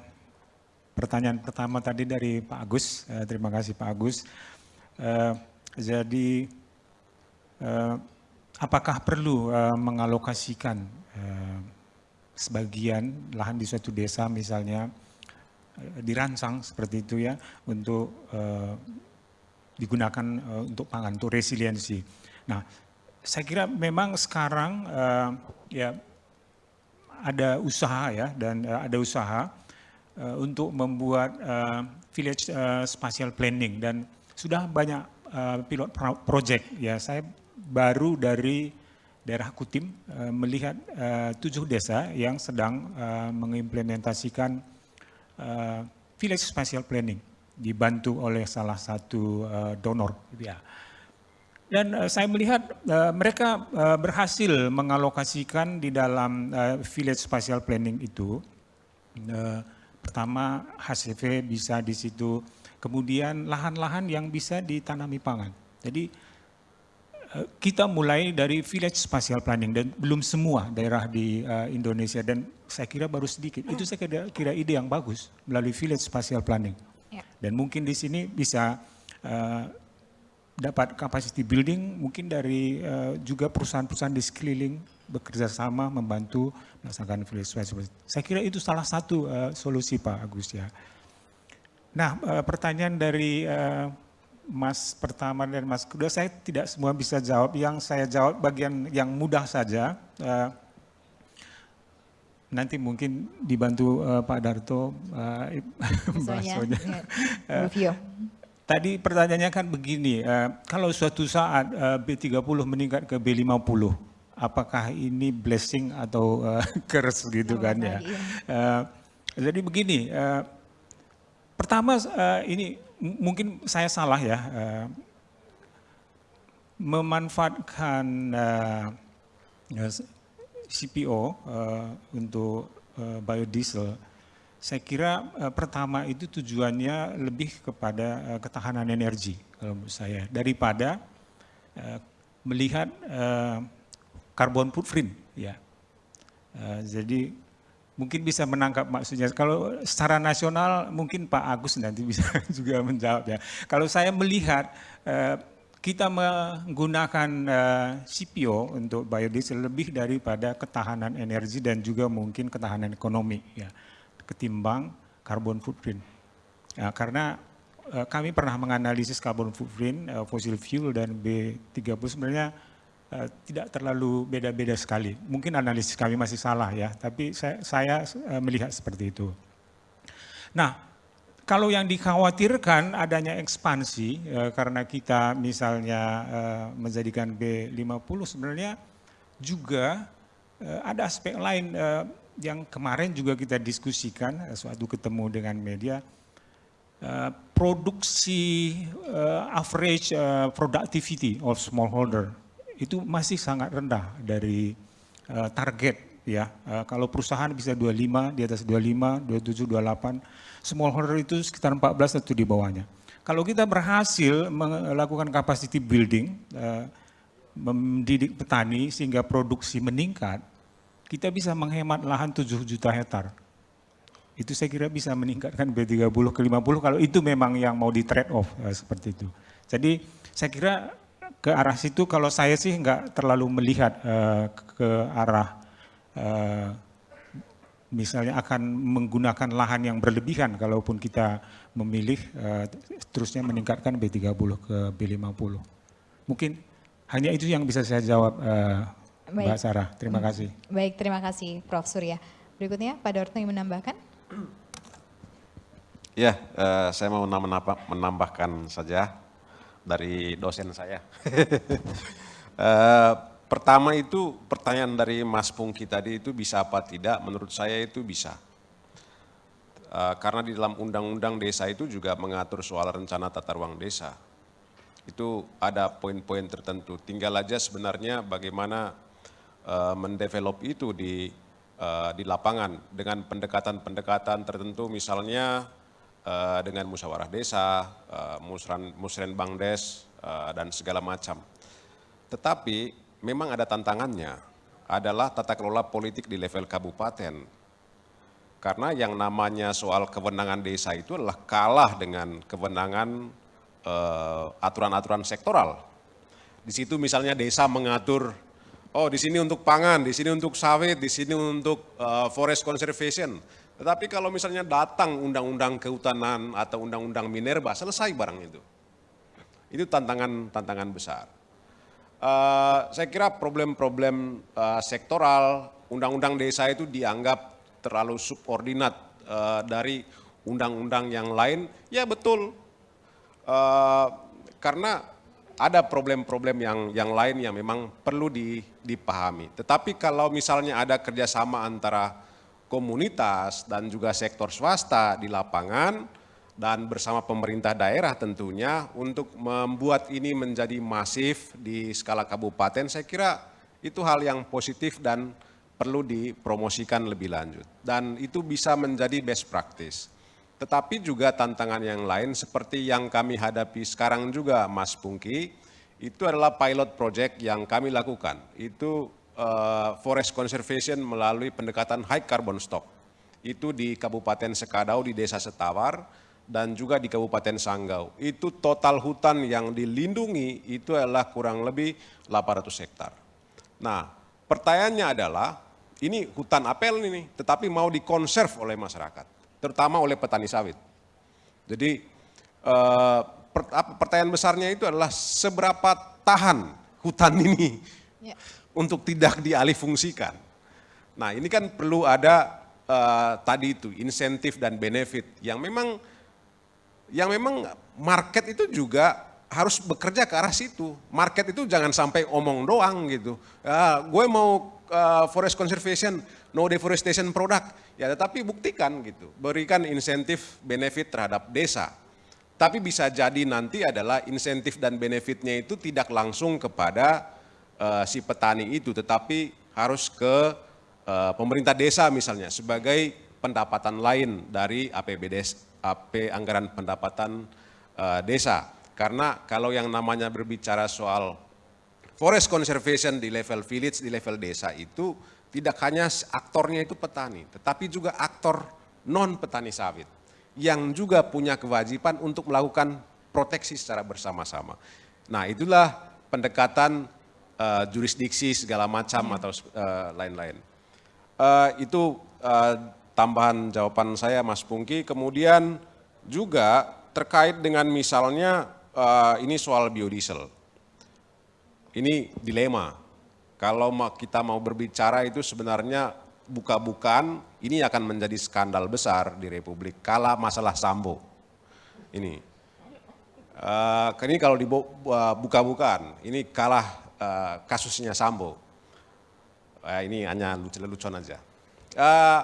pertanyaan pertama tadi dari Pak Agus. Uh, terima kasih Pak Agus. Uh, jadi uh, apakah perlu uh, mengalokasikan uh, sebagian lahan di suatu desa misalnya dirancang seperti itu ya untuk uh, digunakan uh, untuk pangan, untuk resiliensi. Nah, saya kira memang sekarang uh, ya ada usaha ya dan uh, ada usaha uh, untuk membuat uh, village uh, spatial planning dan sudah banyak uh, pilot project ya. Saya baru dari daerah Kutim uh, melihat uh, tujuh desa yang sedang uh, mengimplementasikan uh, village spatial planning dibantu oleh salah satu uh, donor ya. Dan uh, saya melihat uh, mereka uh, berhasil mengalokasikan di dalam uh, village spatial planning itu uh, pertama HCV bisa di situ kemudian lahan-lahan yang bisa ditanami pangan. Jadi kita mulai dari village spatial planning dan belum semua daerah di uh, Indonesia dan saya kira baru sedikit. Itu saya kira, kira ide yang bagus melalui village spatial planning. Ya. Dan mungkin di sini bisa uh, dapat capacity building mungkin dari uh, juga perusahaan-perusahaan di sekeliling bekerja sama membantu melaksanakan village spatial. Saya kira itu salah satu uh, solusi Pak Agus ya. Nah, uh, pertanyaan dari uh, Mas pertama dan Mas kedua, saya tidak semua bisa jawab. Yang saya jawab bagian yang mudah saja. Uh, nanti mungkin dibantu uh, Pak Darto, uh. [laughs] [laughs] Tadi pertanyaannya kan begini, uh, kalau suatu saat uh, B30 meningkat ke B50, apakah ini blessing atau uh, [laughs] curse gitu Oh, kan ya? ya. Uh, jadi begini, uh, pertama uh, ini mungkin saya salah ya, uh, memanfaatkan ya, CPO uh, untuk biodiesel, saya kira pertama itu tujuannya lebih kepada ketahanan energi kalau menurut saya daripada melihat uh, carbon footprint ya. Jadi mungkin bisa menangkap maksudnya. Kalau secara nasional mungkin Pak Agus nanti bisa [laughs] juga menjawab ya. Kalau saya melihat eh, kita menggunakan eh, CPO untuk biodiesel lebih daripada ketahanan energi dan juga mungkin ketahanan ekonomi ya ketimbang carbon footprint. Ya, karena eh, kami pernah menganalisis carbon footprint fossil fuel dan B30 sebenarnya eh, tidak terlalu beda-beda sekali. Mungkin analisis kami masih salah ya, tapi saya, saya eh, melihat seperti itu. Nah, kalau yang dikhawatirkan adanya ekspansi eh, karena kita misalnya menjadikan B50 sebenarnya juga ada aspek lain yang kemarin juga kita diskusikan suatu ketemu dengan media Uh, produksi uh, average uh, productivity of smallholder itu masih sangat rendah dari uh, target ya. Uh, kalau perusahaan bisa 25 di atas 25, 27, 28, smallholder itu sekitar 14 atau di bawahnya. Kalau kita berhasil melakukan capacity building, uh, mendidik petani sehingga produksi meningkat, kita bisa menghemat lahan 7 juta hektar itu saya kira bisa meningkatkan B30 ke 50 kalau itu memang yang mau di trade off eh, seperti itu. Jadi saya kira ke arah situ kalau saya sih nggak terlalu melihat eh, ke arah eh, misalnya akan menggunakan lahan yang berlebihan kalaupun kita memilih eh, terusnya meningkatkan B30 ke B50. Mungkin hanya itu yang bisa saya jawab eh, Mbak. Sarah. Terima kasih. Baik, terima kasih Prof. Surya. Berikutnya Pak Dorto yang menambahkan. Ya, eh, saya mau menambah- menambahkan saja dari dosen saya. [laughs] Eh, pertama itu pertanyaan dari Mas Pungki tadi itu bisa apa tidak? Menurut saya itu bisa. Eh, karena di dalam undang-undang desa itu juga mengatur soal rencana tata ruang desa. Itu ada poin-poin tertentu. Tinggal aja sebenarnya bagaimana eh, mendevelop itu di di lapangan dengan pendekatan-pendekatan tertentu misalnya eh, dengan musyawarah desa, eh, musren, musrenbang des, eh, dan segala macam. Tetapi memang ada tantangannya, adalah tata kelola politik di level kabupaten. Karena yang namanya soal kewenangan desa itu adalah kalah dengan kewenangan aturan-aturan sektoral. Di situ misalnya desa mengatur, oh di sini untuk pangan, di sini untuk sawit, di sini untuk forest conservation. Tetapi kalau misalnya datang undang-undang kehutanan atau undang-undang minerba, selesai barang itu. Itu tantangan-tantangan besar. Eh, saya kira problem-problem eh, sektoral, undang-undang desa itu dianggap terlalu subordinat eh, dari undang-undang yang lain. Ya betul, Eh, karena ada problem-problem yang yang lain yang memang perlu di- dipahami. Tetapi kalau misalnya ada kerjasama antara komunitas dan juga sektor swasta di lapangan dan bersama pemerintah daerah tentunya untuk membuat ini menjadi masif di skala kabupaten, saya kira itu hal yang positif dan perlu dipromosikan lebih lanjut. Dan itu bisa menjadi best practice. Tetapi juga tantangan yang lain seperti yang kami hadapi sekarang juga Mas Pungki, itu adalah pilot project yang kami lakukan. Itu eh, forest conservation melalui pendekatan high carbon stock. Itu di Kabupaten Sekadau di Desa Setawar dan juga di Kabupaten Sanggau. Itu total hutan yang dilindungi itu adalah kurang lebih 800 hektar. Nah, pertanyaannya adalah ini hutan apel ini, tetapi mau dikonserv oleh masyarakat terutama oleh petani sawit. Jadi eh, pertanyaan besarnya itu adalah seberapa tahan hutan ini Ya. Untuk tidak dialih fungsikan. Nah ini kan perlu ada uh, tadi itu insentif dan benefit yang memang yang memang market itu juga harus bekerja ke arah situ. Market itu jangan sampai omong doang gitu. Uh, gue mau uh, forest conservation, no deforestation product. Ya tetapi buktikan gitu. Berikan insentif benefit terhadap desa. Tapi bisa jadi nanti adalah insentif dan benefitnya itu tidak langsung kepada uh, si petani itu. Tetapi harus ke uh, pemerintah desa misalnya sebagai pendapatan lain dari APBD, AP anggaran pendapatan uh, desa. Karena kalau yang namanya berbicara soal forest conservation di level village, di level desa itu tidak hanya aktornya itu petani, tetapi juga aktor non petani sawit yang juga punya kewajiban untuk melakukan proteksi secara bersama-sama. Nah itulah pendekatan uh, jurisdiksi segala macam hmm. atau uh, lain-lain. Uh, itu uh, tambahan jawaban saya Mas Pungki. Kemudian juga terkait dengan misalnya uh, ini soal biodiesel. Ini dilema. Kalau kita mau berbicara itu sebenarnya buka-bukaan ini akan menjadi skandal besar di Republik kala masalah Sambo. Ini. Uh, ini kalau dibuka-bukaan, ini kalah uh, kasusnya Sambo. Uh, ini hanya lucu-lucuan aja. Uh,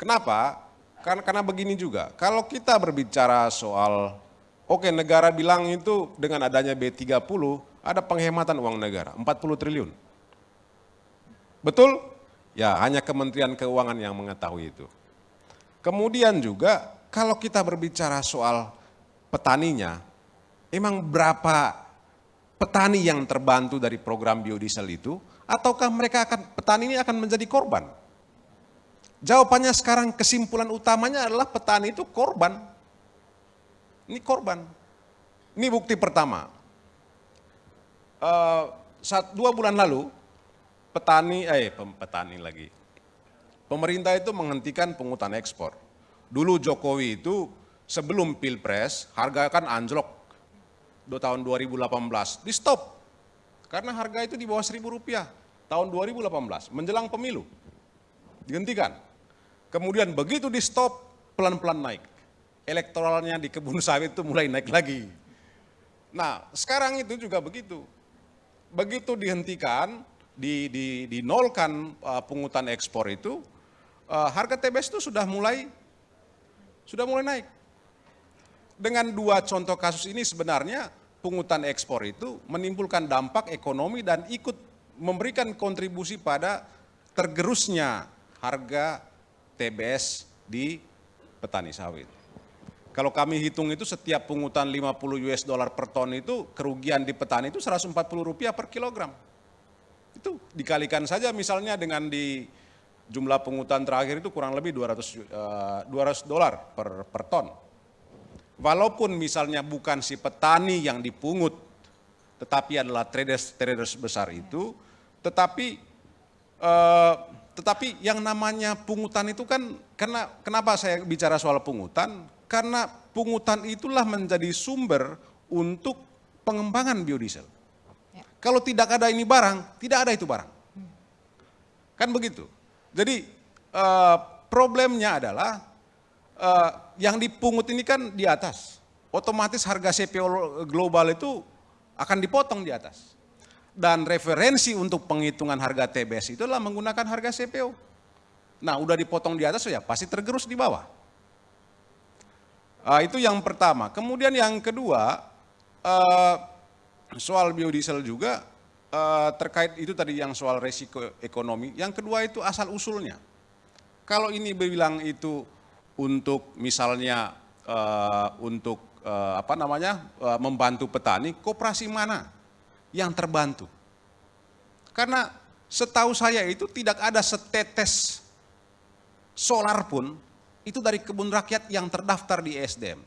kenapa? Karena, karena begini juga, kalau kita berbicara soal Oke, negara bilang itu dengan adanya B30 ada penghematan uang negara, 40 triliun. Betul? Ya, hanya Kementerian Keuangan yang mengetahui itu. Kemudian juga kalau kita berbicara soal petaninya, emang berapa petani yang terbantu dari program biodiesel itu ataukah mereka akan petani ini akan menjadi korban? Jawabannya sekarang kesimpulan utamanya adalah petani itu korban. Ini korban. Ini bukti pertama. Uh, saat dua bulan lalu, petani, eh petani lagi, pemerintah itu menghentikan pungutan ekspor. Dulu Jokowi itu sebelum pilpres harga kan anjlok do tahun 2018 di stop karena harga itu di bawah seribu rupiah tahun 2018 menjelang pemilu dihentikan. Kemudian begitu di stop pelan-pelan naik elektoralnya di kebun [laughs] sawit itu mulai naik lagi. Nah, sekarang itu juga begitu. Begitu dihentikan, di, di, dinolkan uh, pungutan ekspor itu, uh, harga TBS itu sudah mulai sudah mulai naik. Dengan dua contoh kasus ini sebenarnya pungutan ekspor itu menimbulkan dampak ekonomi dan ikut memberikan kontribusi pada tergerusnya harga TBS di petani sawit. Kalau kami hitung itu setiap pungutan 50 US dollar per ton itu kerugian di petani itu 140 rupiah per kilogram. Itu dikalikan saja misalnya dengan di jumlah pungutan terakhir itu kurang lebih 200 uh, 200 dolar per per ton. Walaupun misalnya bukan si petani yang dipungut, tetapi adalah traders traders besar itu, tetapi uh, tetapi yang namanya pungutan itu kan karena kenapa saya bicara soal pungutan? Karena pungutan itulah menjadi sumber untuk pengembangan biodiesel. Ya. Kalau tidak ada ini barang, tidak ada itu barang. Kan begitu. Jadi uh, problemnya adalah uh, yang dipungut ini kan di atas. Otomatis harga CPO global itu akan dipotong di atas. Dan referensi untuk penghitungan harga TBS itu adalah menggunakan harga CPO. Nah, udah dipotong di atas ya pasti tergerus di bawah. Uh, itu yang pertama. Kemudian yang kedua, uh, soal biodiesel juga uh, terkait itu tadi yang soal resiko ekonomi. Yang kedua itu asal usulnya. Kalau ini bilang itu untuk misalnya uh, untuk uh, apa namanya uh, membantu petani, koperasi mana yang terbantu? Karena setahu saya itu tidak ada setetes solar pun itu dari kebun rakyat yang terdaftar di ESDM.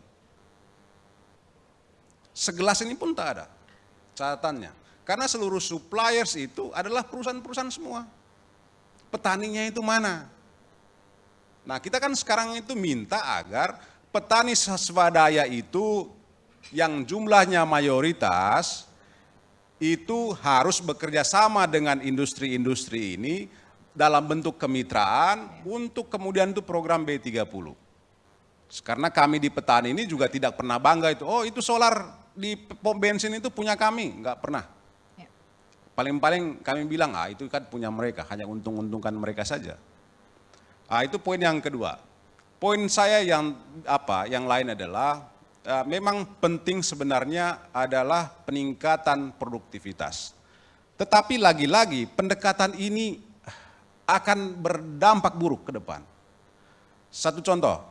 Segelas ini pun tak ada catatannya. Karena seluruh suppliers itu adalah perusahaan-perusahaan semua. Petaninya itu mana? Nah kita kan sekarang itu minta agar petani swadaya itu yang jumlahnya mayoritas itu harus bekerja sama dengan industri-industri ini dalam bentuk kemitraan untuk kemudian itu program B30. Karena kami di petani ini juga tidak pernah bangga itu, oh itu solar di pom bensin itu punya kami, nggak pernah. Ya. Paling-paling kami bilang, ah itu kan punya mereka, hanya untung-untungkan mereka saja. Ah itu poin yang kedua. Poin saya yang apa? Yang lain adalah uh, memang penting sebenarnya adalah peningkatan produktivitas. Tetapi lagi-lagi pendekatan ini akan berdampak buruk ke depan. Satu contoh,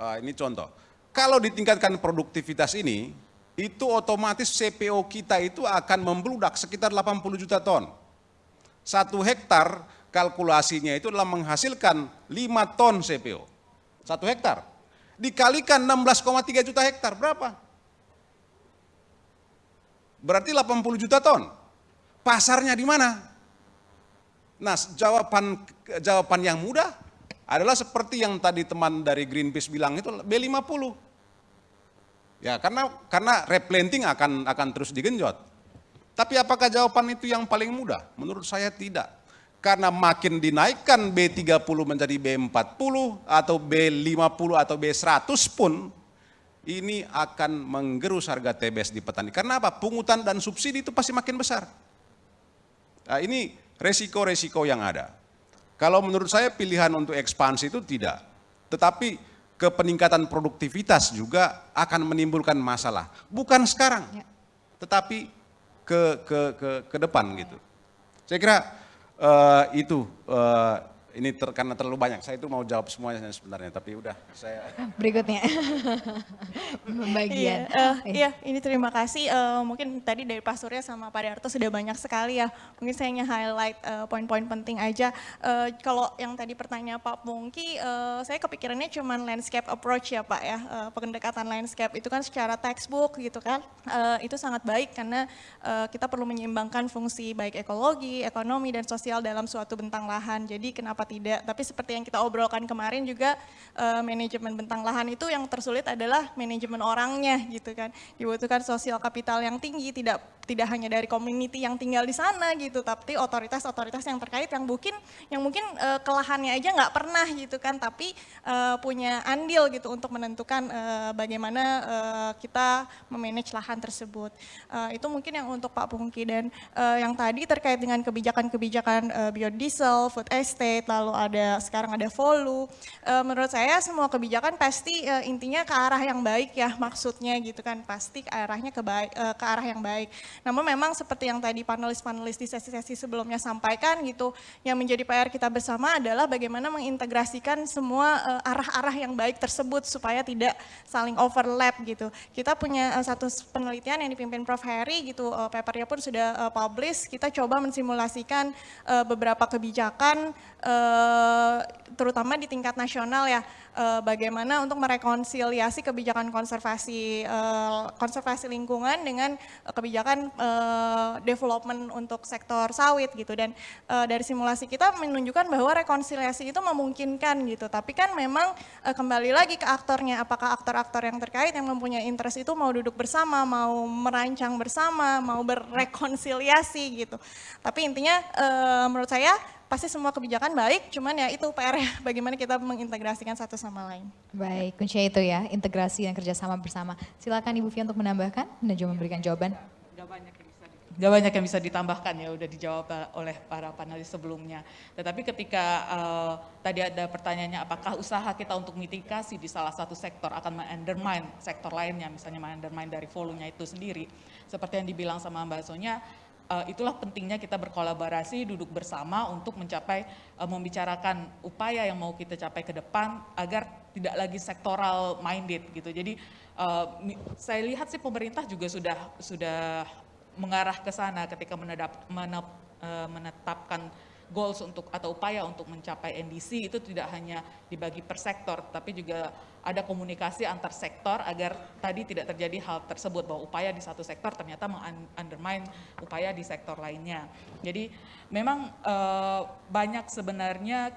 uh, ini contoh. Kalau ditingkatkan produktivitas ini, itu otomatis CPO kita itu akan membludak sekitar 80 juta ton. Satu hektar kalkulasinya itu adalah menghasilkan 5 ton CPO. Satu hektar. Dikalikan 16,3 juta hektar, berapa? Berarti 80 juta ton. Pasarnya di mana? Nah, jawaban jawaban yang mudah adalah seperti yang tadi teman dari Greenpeace bilang itu B50. Ya, karena karena replanting akan akan terus digenjot. Tapi apakah jawaban itu yang paling mudah? Menurut saya tidak. Karena makin dinaikkan B30 menjadi B40 atau B50 atau B100 pun ini akan menggerus harga TBS di petani. Karena apa? Pungutan dan subsidi itu pasti makin besar. Nah, ini resiko-resiko yang ada. Kalau menurut saya pilihan untuk ekspansi itu tidak. Tetapi ke peningkatan produktivitas juga akan menimbulkan masalah. Bukan sekarang, Ya. tetapi ke, ke, ke, ke depan gitu. Saya kira uh, itu uh, ini ter, karena terlalu banyak. Saya itu mau jawab semuanya sebenarnya, tapi udah saya. [laughs] Berikutnya. [laughs] Pembagian. Iya, eh, iya, ini terima kasih. Eh, mungkin tadi dari Pak Surya sama Pak Darto sudah banyak sekali ya. Mungkin saya hanya highlight eh, poin-poin penting aja. Eh, kalau yang tadi pertanyaan Pak Pungki, eh, saya kepikirannya cuma landscape approach ya Pak ya. Eh, pendekatan landscape itu kan secara textbook gitu kan. Eh, itu sangat baik karena eh, kita perlu menyeimbangkan fungsi baik ekologi, ekonomi, dan sosial dalam suatu bentang lahan. Jadi kenapa tidak? Tapi seperti yang kita obrolkan kemarin juga eh, manajemen bentang lahan itu yang tersulit adalah manajemen orangnya gitu kan. Dibutuhkan sosial kapital yang tinggi, tidak tidak hanya dari community yang tinggal di sana gitu, tapi otoritas-otoritas yang terkait yang mungkin yang mungkin eh, ke lahannya aja nggak pernah gitu kan, tapi eh, punya andil gitu untuk menentukan eh, bagaimana eh, kita memanage lahan tersebut. Eh, itu mungkin yang untuk Pak Pungki dan eh, yang tadi terkait dengan kebijakan-kebijakan eh, biodiesel, food estate, lalu ada sekarang ada volu. Eh, menurut saya semua kebijakan pasti eh, intinya ke arah yang baik ya maksudnya gitu kan, pasti arahnya ke baik eh, ke arah yang baik. Namun memang seperti yang tadi panelis-panelis di sesi-sesi sebelumnya sampaikan gitu, yang menjadi PR kita bersama adalah bagaimana mengintegrasikan semua arah-arah yang baik tersebut supaya tidak saling overlap gitu. Kita punya satu penelitian yang dipimpin Prof. Heri gitu, papernya pun sudah publish, kita coba mensimulasikan beberapa kebijakan eh, terutama di tingkat nasional ya, eh, bagaimana untuk merekonsiliasi kebijakan konservasi eh, konservasi lingkungan dengan kebijakan development untuk sektor sawit gitu. Dan dari simulasi kita menunjukkan bahwa rekonsiliasi itu memungkinkan gitu. Tapi kan memang kembali lagi ke aktornya apakah aktor-aktor yang terkait yang mempunyai interest itu mau duduk bersama mau merancang bersama mau berrekonsiliasi gitu. Tapi intinya menurut saya pasti semua kebijakan baik cuman ya itu PR ya [laughs] bagaimana kita mengintegrasikan satu sama lain Baik, kuncinya itu ya, integrasi dan kerjasama bersama. Silakan Ibu Fia untuk menambahkan dan juga memberikan jawaban. Gak banyak yang bisa di- gak banyak yang bisa ditambahkan ya udah dijawab oleh para panelis sebelumnya. Tetapi ketika eh, tadi ada pertanyaannya apakah usaha kita untuk mitigasi di salah satu sektor akan mengundermine sektor lainnya, misalnya mengundermine dari volunya itu sendiri. Seperti yang dibilang sama Mbak Sonya, eh, itulah pentingnya kita berkolaborasi, duduk bersama untuk mencapai, eh, membicarakan upaya yang mau kita capai ke depan agar tidak lagi sektoral minded gitu. Jadi mi- saya lihat sih pemerintah juga sudah sudah mengarah ke sana ketika menedap- menep- eh, menetapkan goals untuk atau upaya untuk mencapai NDC itu tidak hanya dibagi per sektor, tapi juga ada komunikasi antar sektor agar tadi tidak terjadi hal tersebut bahwa upaya di satu sektor ternyata mengundermine upaya di sektor lainnya. Jadi memang eh, banyak sebenarnya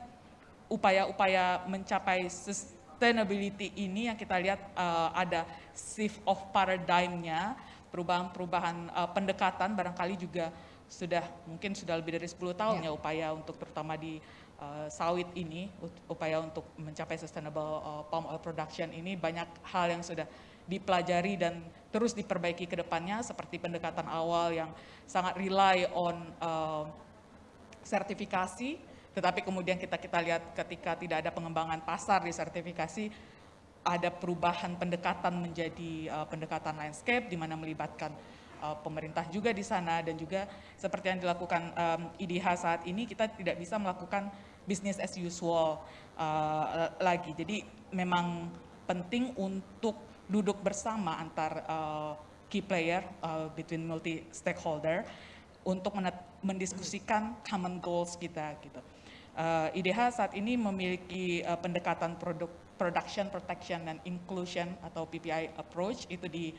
upaya-upaya mencapai sustainability ini yang kita lihat eh, ada shift of paradigm-nya, perubahan-perubahan eh, pendekatan barangkali juga sudah mungkin sudah lebih dari 10 tahun ya upaya untuk terutama di uh, sawit ini, upaya untuk mencapai sustainable uh, palm oil production ini banyak hal yang sudah dipelajari dan terus diperbaiki ke depannya seperti pendekatan awal yang sangat rely on uh, sertifikasi, tetapi kemudian kita kita lihat ketika tidak ada pengembangan pasar di sertifikasi, ada perubahan pendekatan menjadi uh, pendekatan landscape di mana melibatkan uh, pemerintah juga di sana dan juga seperti yang dilakukan um, IDH saat ini kita tidak bisa melakukan business as usual uh, lagi. Jadi memang penting untuk duduk bersama antar uh, key player uh, between multi stakeholder untuk mendiskusikan common goals kita gitu. Uh, IDH saat ini memiliki uh, pendekatan produk production protection dan inclusion atau PPI approach itu di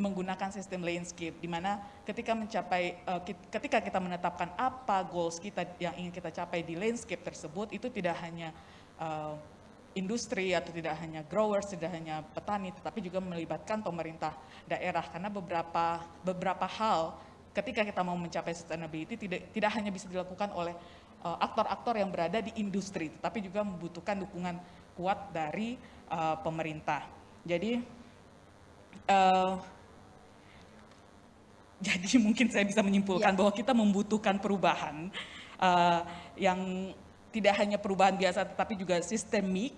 menggunakan sistem landscape di mana ketika mencapai kit- ketika kita menetapkan apa goals kita yang ingin kita capai di landscape tersebut itu tidak hanya uh, industri atau tidak hanya growers, tidak hanya petani, tetapi juga melibatkan pemerintah daerah karena beberapa beberapa hal ketika kita mau mencapai sustainability tidak tidak hanya bisa dilakukan oleh uh, aktor-aktor yang berada di industri, tetapi juga membutuhkan dukungan kuat dari pemerintah. Jadi jadi [laughs] mungkin saya bisa menyimpulkan bahwa kita membutuhkan perubahan uh, yang tidak hanya perubahan biasa tetapi juga sistemik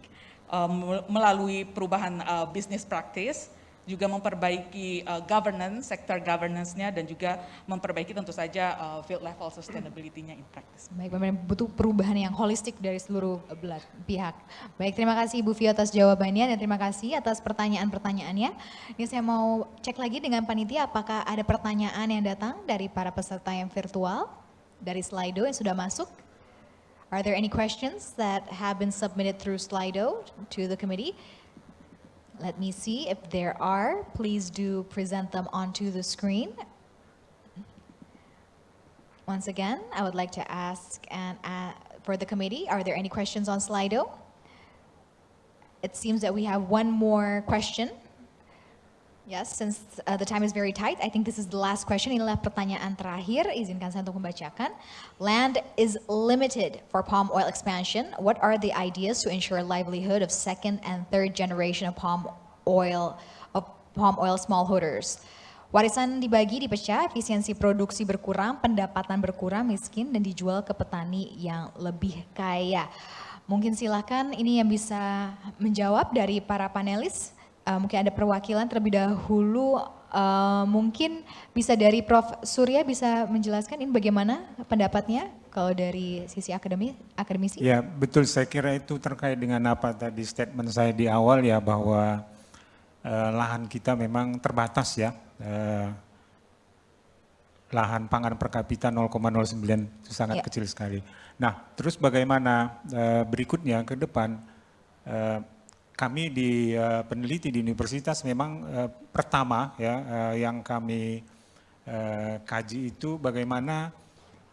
uh, mel- melalui perubahan uh, business practice, juga memperbaiki uh, governance, sektor governance-nya dan juga memperbaiki tentu saja uh, field level sustainability-nya in practice. Baik, memang butuh perubahan yang holistik dari seluruh belah pihak. Baik, terima kasih Ibu Vio atas jawabannya dan terima kasih atas pertanyaan-pertanyaannya. Ini saya mau cek lagi dengan panitia apakah ada pertanyaan yang datang dari para peserta yang virtual dari Slido yang sudah masuk. Are there any questions that have been submitted through Slido to the committee? Let me see if there are. Please do present them onto the screen. Once again, I would like to ask and uh, for the committee, are there any questions on Slido? It seems that we have one more question. Yes, since uh, the time is very tight, I think this is the last question. Inilah pertanyaan terakhir, izinkan saya untuk membacakan. Land is limited for palm oil expansion. What are the ideas to ensure livelihood of second and third generation of palm oil of palm oil smallholders? Warisan dibagi, dipecah, efisiensi produksi berkurang, pendapatan berkurang, miskin, dan dijual ke petani yang lebih kaya. Mungkin silakan ini yang bisa menjawab dari para panelis. Uh, mungkin ada perwakilan terlebih dahulu. Uh, mungkin bisa dari Prof. Surya bisa menjelaskan ini bagaimana pendapatnya kalau dari sisi akademi, akademisi? Ya betul, saya kira itu terkait dengan apa tadi statement saya di awal ya bahwa eh, lahan kita memang terbatas ya. Eh, lahan pangan per kapita 0,09 itu sangat Ya. kecil sekali. Nah, terus bagaimana eh, berikutnya ke depan? eh, kami di eh, peneliti di universitas memang eh, pertama ya eh, yang kami eh, kaji itu bagaimana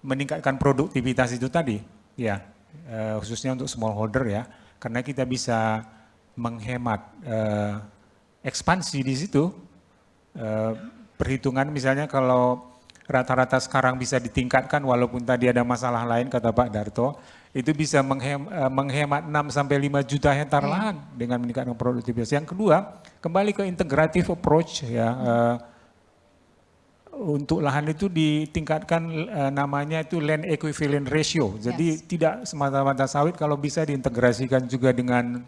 meningkatkan produktivitas itu tadi, ya eh, khususnya untuk smallholder ya, karena kita bisa menghemat eh, ekspansi di situ. Eh, perhitungan misalnya kalau rata-rata sekarang bisa ditingkatkan walaupun tadi ada masalah lain kata Pak Darto, itu bisa menghem, eh, menghemat 6 sampai 5 juta hektar lahan dengan meningkatkan produktivitas. Yang kedua, kembali ke integrative approach ya. eh, untuk lahan itu ditingkatkan eh, namanya itu land equivalent ratio. Jadi tidak semata-mata sawit kalau bisa diintegrasikan juga dengan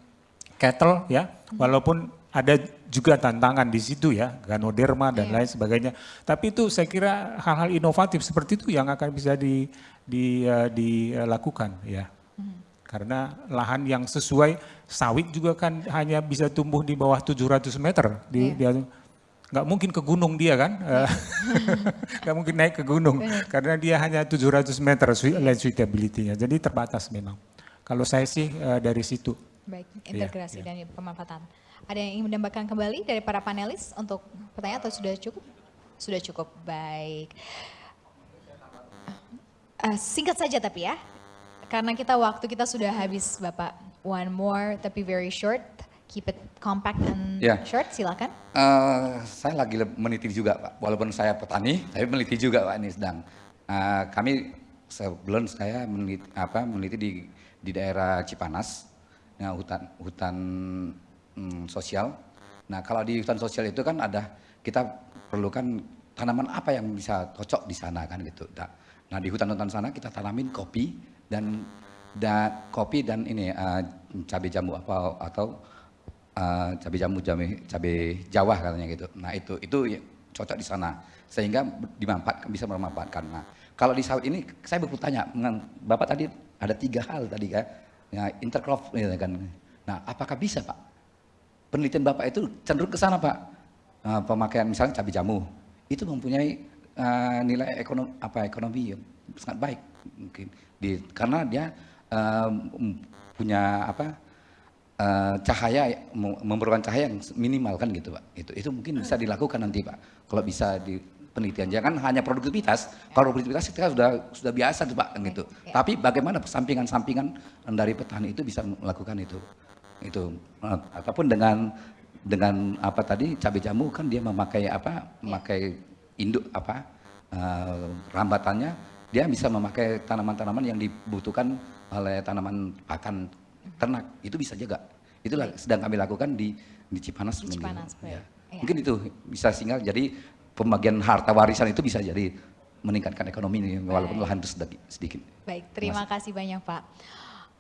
cattle ya. Walaupun ada juga tantangan di situ ya, ganoderma dan lain sebagainya. Tapi itu saya kira hal-hal inovatif seperti itu yang akan bisa di, di, eh, dilakukan ya. Karena lahan yang sesuai sawit juga kan hanya bisa tumbuh di bawah 700 meter di, di nggak mungkin ke gunung dia kan, Eh, [laughs] nggak mungkin naik ke gunung karena dia hanya 700 meter land suitability-nya, jadi terbatas memang. Kalau saya sih eh, dari situ. Baik, Iya, integrasi iya. dan pemanfaatan. Ada yang ingin menambahkan kembali dari para panelis untuk pertanyaan atau sudah cukup? Sudah cukup, baik. Eh, singkat saja tapi ya, karena kita waktu kita sudah habis Bapak. One more tapi very short, keep it compact and Ya. short, silakan. Eh, saya lagi meneliti juga Pak, walaupun saya petani, tapi meneliti juga Pak ini sedang. uh, kami sebelum saya meneliti, apa, meneliti di, di daerah Cipanas, nah, hutan hutan mm, sosial. Nah kalau di hutan sosial itu kan ada kita perlukan tanaman apa yang bisa cocok di sana kan gitu. Nah, di hutan-hutan sana kita tanamin kopi dan dan kopi dan ini uh, cabai jambu apa atau uh, cabai jambu cabai cabai Jawa katanya gitu. Nah itu itu ya cocok di sana sehingga dimanfaatkan bisa bermanfaatkan. Nah kalau di sawit ini saya bertanya dengan bapak tadi ada tiga hal tadi kan, ya intercrop gitu kan. Nah apakah bisa pak? Penelitian bapak itu cenderung ke sana pak. Uh, pemakaian misalnya cabai jamu. Itu mempunyai uh, nilai ekonomi apa ekonomi yang sangat baik mungkin. Di karena dia uh, punya apa uh, cahaya memerlukan cahaya yang minimal kan gitu pak. Itu itu mungkin bisa dilakukan nanti pak. Kalau bisa di penelitian. Jangan hanya produktivitas. Kalau produktivitas kita sudah sudah biasa tuh pak gitu. Ya. tapi bagaimana sampingan-sampingan dari petani itu bisa melakukan itu itu uh, ataupun dengan dengan apa tadi cabai jamu kan dia memakai apa memakai induk apa uh, rambatannya dia bisa memakai tanaman-tanaman yang dibutuhkan oleh tanaman pakan ternak itu bisa juga itulah sedang kami lakukan di di Cipanas, Di mungkin. Cipanas. Ya. Ya. mungkin itu bisa sehingga jadi pembagian harta warisan itu bisa jadi meningkatkan ekonomi ini walaupun lahan itu sedikit, sedikit. Baik, terima kasih banyak Pak.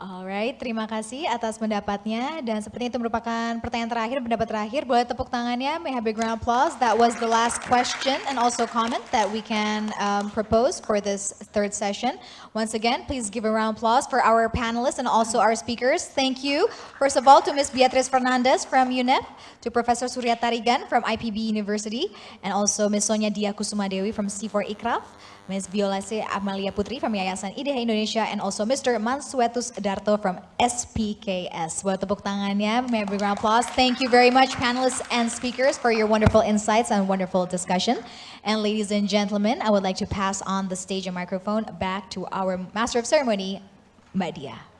Alright, terima kasih atas pendapatnya dan sepertinya itu merupakan pertanyaan terakhir, pendapat terakhir. Boleh tepuk tangannya, may have a round applause. That was the last question and also comment that we can um, propose for this third session. Once again, please give a round applause for our panelists and also our speakers. Thank you, first of all, to Ms. Beatriz Fernandez from UNEP, to Professor Surya Tarigan from IPB University, and also Ms. Sonia Dia Kusumadewi from C4 Ikraf. Ms. Viola C. Amalia Putri from Yayasan IDH Indonesia and also Mr. Mansuetus Darto from SPKS. Buat tepuk tangannya, may I round applause. Thank you very much panelists and speakers for your wonderful insights and wonderful discussion. And ladies and gentlemen, I would like to pass on the stage and microphone back to our Master of Ceremony, Mbak Dia.